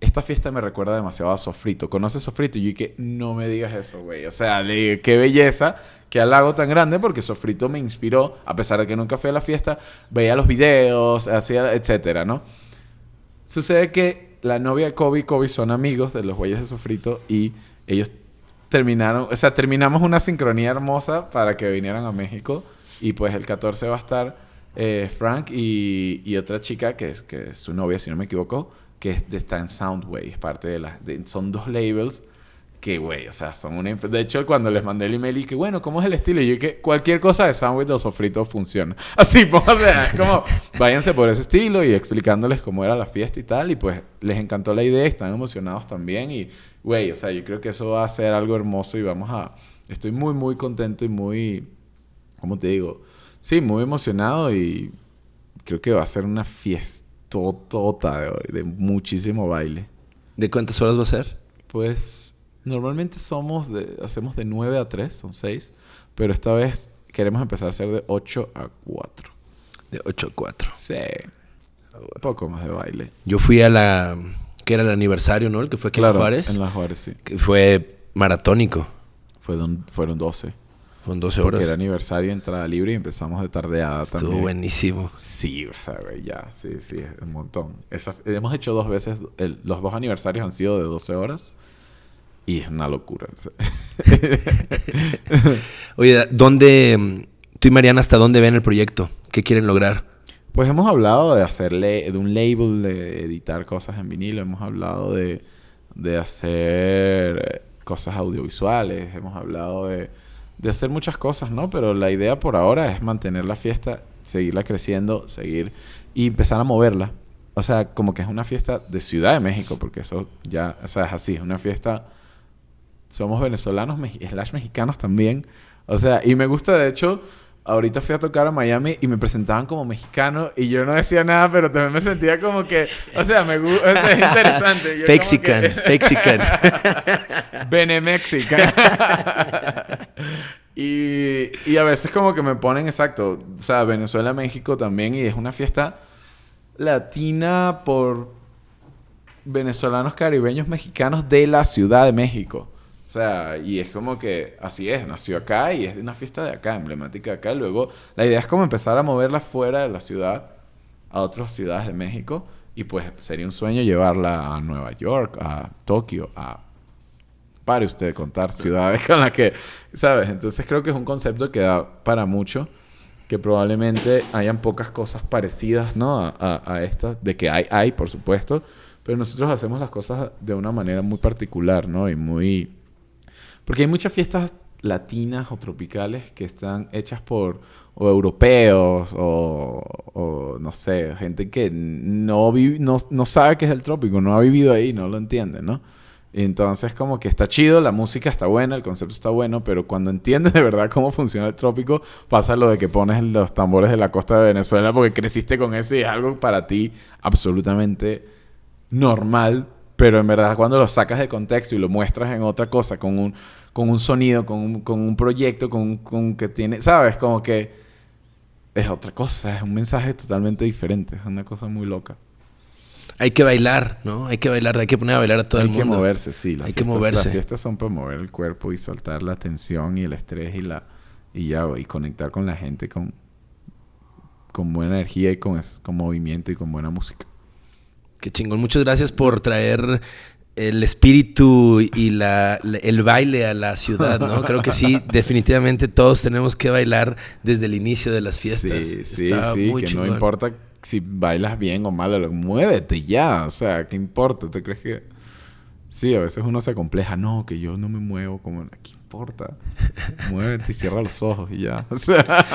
esta fiesta me recuerda demasiado a Sofrito. ¿Conoces Sofrito? Y yo dije, no me digas eso, güey. O sea, le qué belleza que al lago tan grande porque Sofrito me inspiró, a pesar de que nunca fui a la fiesta, veía los videos, hacía, etcétera, ¿no? Sucede que la novia de Kobe y Kobe son amigos de los güeyes de Sofrito y ellos terminaron, o sea, terminamos una sincronía hermosa para que vinieran a México y pues el 14 va a estar eh, Frank y, y otra chica que es, que es su novia, si no me equivoco, que está en Soundway, es parte de las, son dos labels que, güey, o sea, son una... De hecho, cuando les mandé el email y que, bueno, ¿cómo es el estilo? Y yo que cualquier cosa de Soundway de los sofritos funciona. Así, pues, o sea, es como, váyanse por ese estilo y explicándoles cómo era la fiesta y tal. Y pues, les encantó la idea, están emocionados también. Y, güey, o sea, yo creo que eso va a ser algo hermoso y vamos a... Estoy muy, muy contento y muy... ¿Cómo te digo? Sí, muy emocionado y creo que va a ser una fiestotota de de muchísimo baile. ¿De cuántas horas va a ser? Pues normalmente somos de, hacemos de 9 a 3, son 6, pero esta vez queremos empezar a hacer de 8 a 4. De 8 a 4. Sí. Un poco más de baile. Yo fui a la... que era el aniversario, ¿no? El que fue aquí en Juárez. En Juárez, sí. Que fue maratónico. Fueron, fueron 12. Fueron 12 Porque horas. era aniversario, entrada libre y empezamos de tardeada Estuvo también. buenísimo. Sí, o sea, ya, sí, sí, es un montón. Esa- hemos hecho dos veces, el- los dos aniversarios han sido de 12 horas y es una locura. o sea. Oye, ¿dónde... Tú y Mariana, ¿hasta dónde ven el proyecto? ¿Qué quieren lograr? Pues hemos hablado de hacerle, de un label, de editar cosas en vinilo, hemos hablado de, de hacer eh, cosas audiovisuales, hemos hablado de, de hacer muchas cosas, ¿no? Pero la idea por ahora es mantener la fiesta, seguirla creciendo, seguir y empezar a moverla. O sea, como que es una fiesta de Ciudad de México, porque eso ya, o sea, es así, es una fiesta somos venezolanos slash mexicanos también. O sea, y me gusta, de hecho, ahorita fui a tocar a Miami y me presentaban como mexicano y yo no decía nada, pero también me sentía como que, o sea, me gusta, es interesante. Fexican, que- Fexican. Benemexican. y, y a veces como que me ponen exacto, o sea, Venezuela, México también, y es una fiesta latina por venezolanos, caribeños, mexicanos de la Ciudad de México. O sea, y es como que así es, nació acá y es una fiesta de acá, emblemática de acá. Luego, la idea es como empezar a moverla fuera de la ciudad a otras ciudades de México. Y pues sería un sueño llevarla a Nueva York, a Tokio, a pare usted de contar ciudades con las que, ¿sabes? Entonces creo que es un concepto que da para mucho, que probablemente hayan pocas cosas parecidas, ¿no? A, a, estas, de que hay, hay, por supuesto, pero nosotros hacemos las cosas de una manera muy particular, ¿no? Y muy... Porque hay muchas fiestas latinas o tropicales que están hechas por europeos o, no sé, gente que no, vive, no, no sabe qué es el trópico, no ha vivido ahí, no lo entiende, ¿no? Entonces como que está chido, la música está buena, el concepto está bueno, pero cuando entiendes de verdad cómo funciona el trópico, pasa lo de que pones los tambores de la costa de Venezuela porque creciste con eso y es algo para ti absolutamente normal, pero en verdad cuando lo sacas de contexto y lo muestras en otra cosa, con un, con un sonido, con un, con un proyecto, con, con que tiene, ¿sabes? Como que es otra cosa, es un mensaje totalmente diferente, es una cosa muy loca. Hay que bailar, ¿no? Hay que bailar, hay que poner a bailar a todo Hay el que mundo. moverse, sí. las Hay que fiestas- moverse. Las fiestas son para mover el cuerpo y soltar la tensión y el estrés y la y ya y conectar con la gente con con buena energía y con, con movimiento y con buena música. Qué chingón. Muchas gracias por traer el espíritu y la, el baile a la ciudad, ¿no? Creo que sí, definitivamente todos tenemos que bailar desde el inicio de las fiestas. Sí, sí, Está sí, muy que chingón. no importa si bailas bien o mal, muévete ya, o sea, ¿qué importa? ¿Te crees que Sí, a veces uno se compleja, no, que yo no me muevo como, ¿qué importa? Muévete y cierra los ojos y ya. O sea,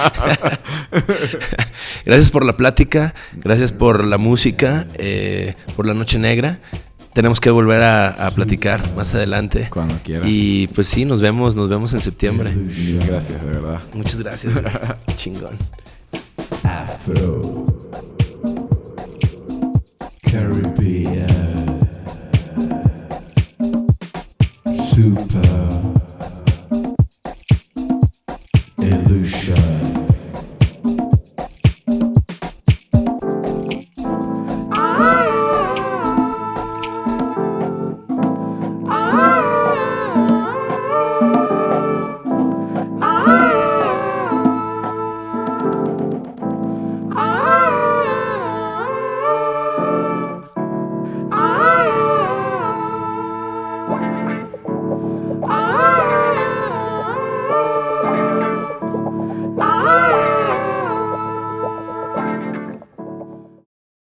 Gracias por la plática, gracias por la música, eh, por la noche negra tenemos que volver a, platicar más adelante. Cuando quiera. Y pues sí, nos vemos, nos vemos en septiembre. Mil gracias, de verdad. Muchas gracias. Chingón. Afro. Caribbean. Super.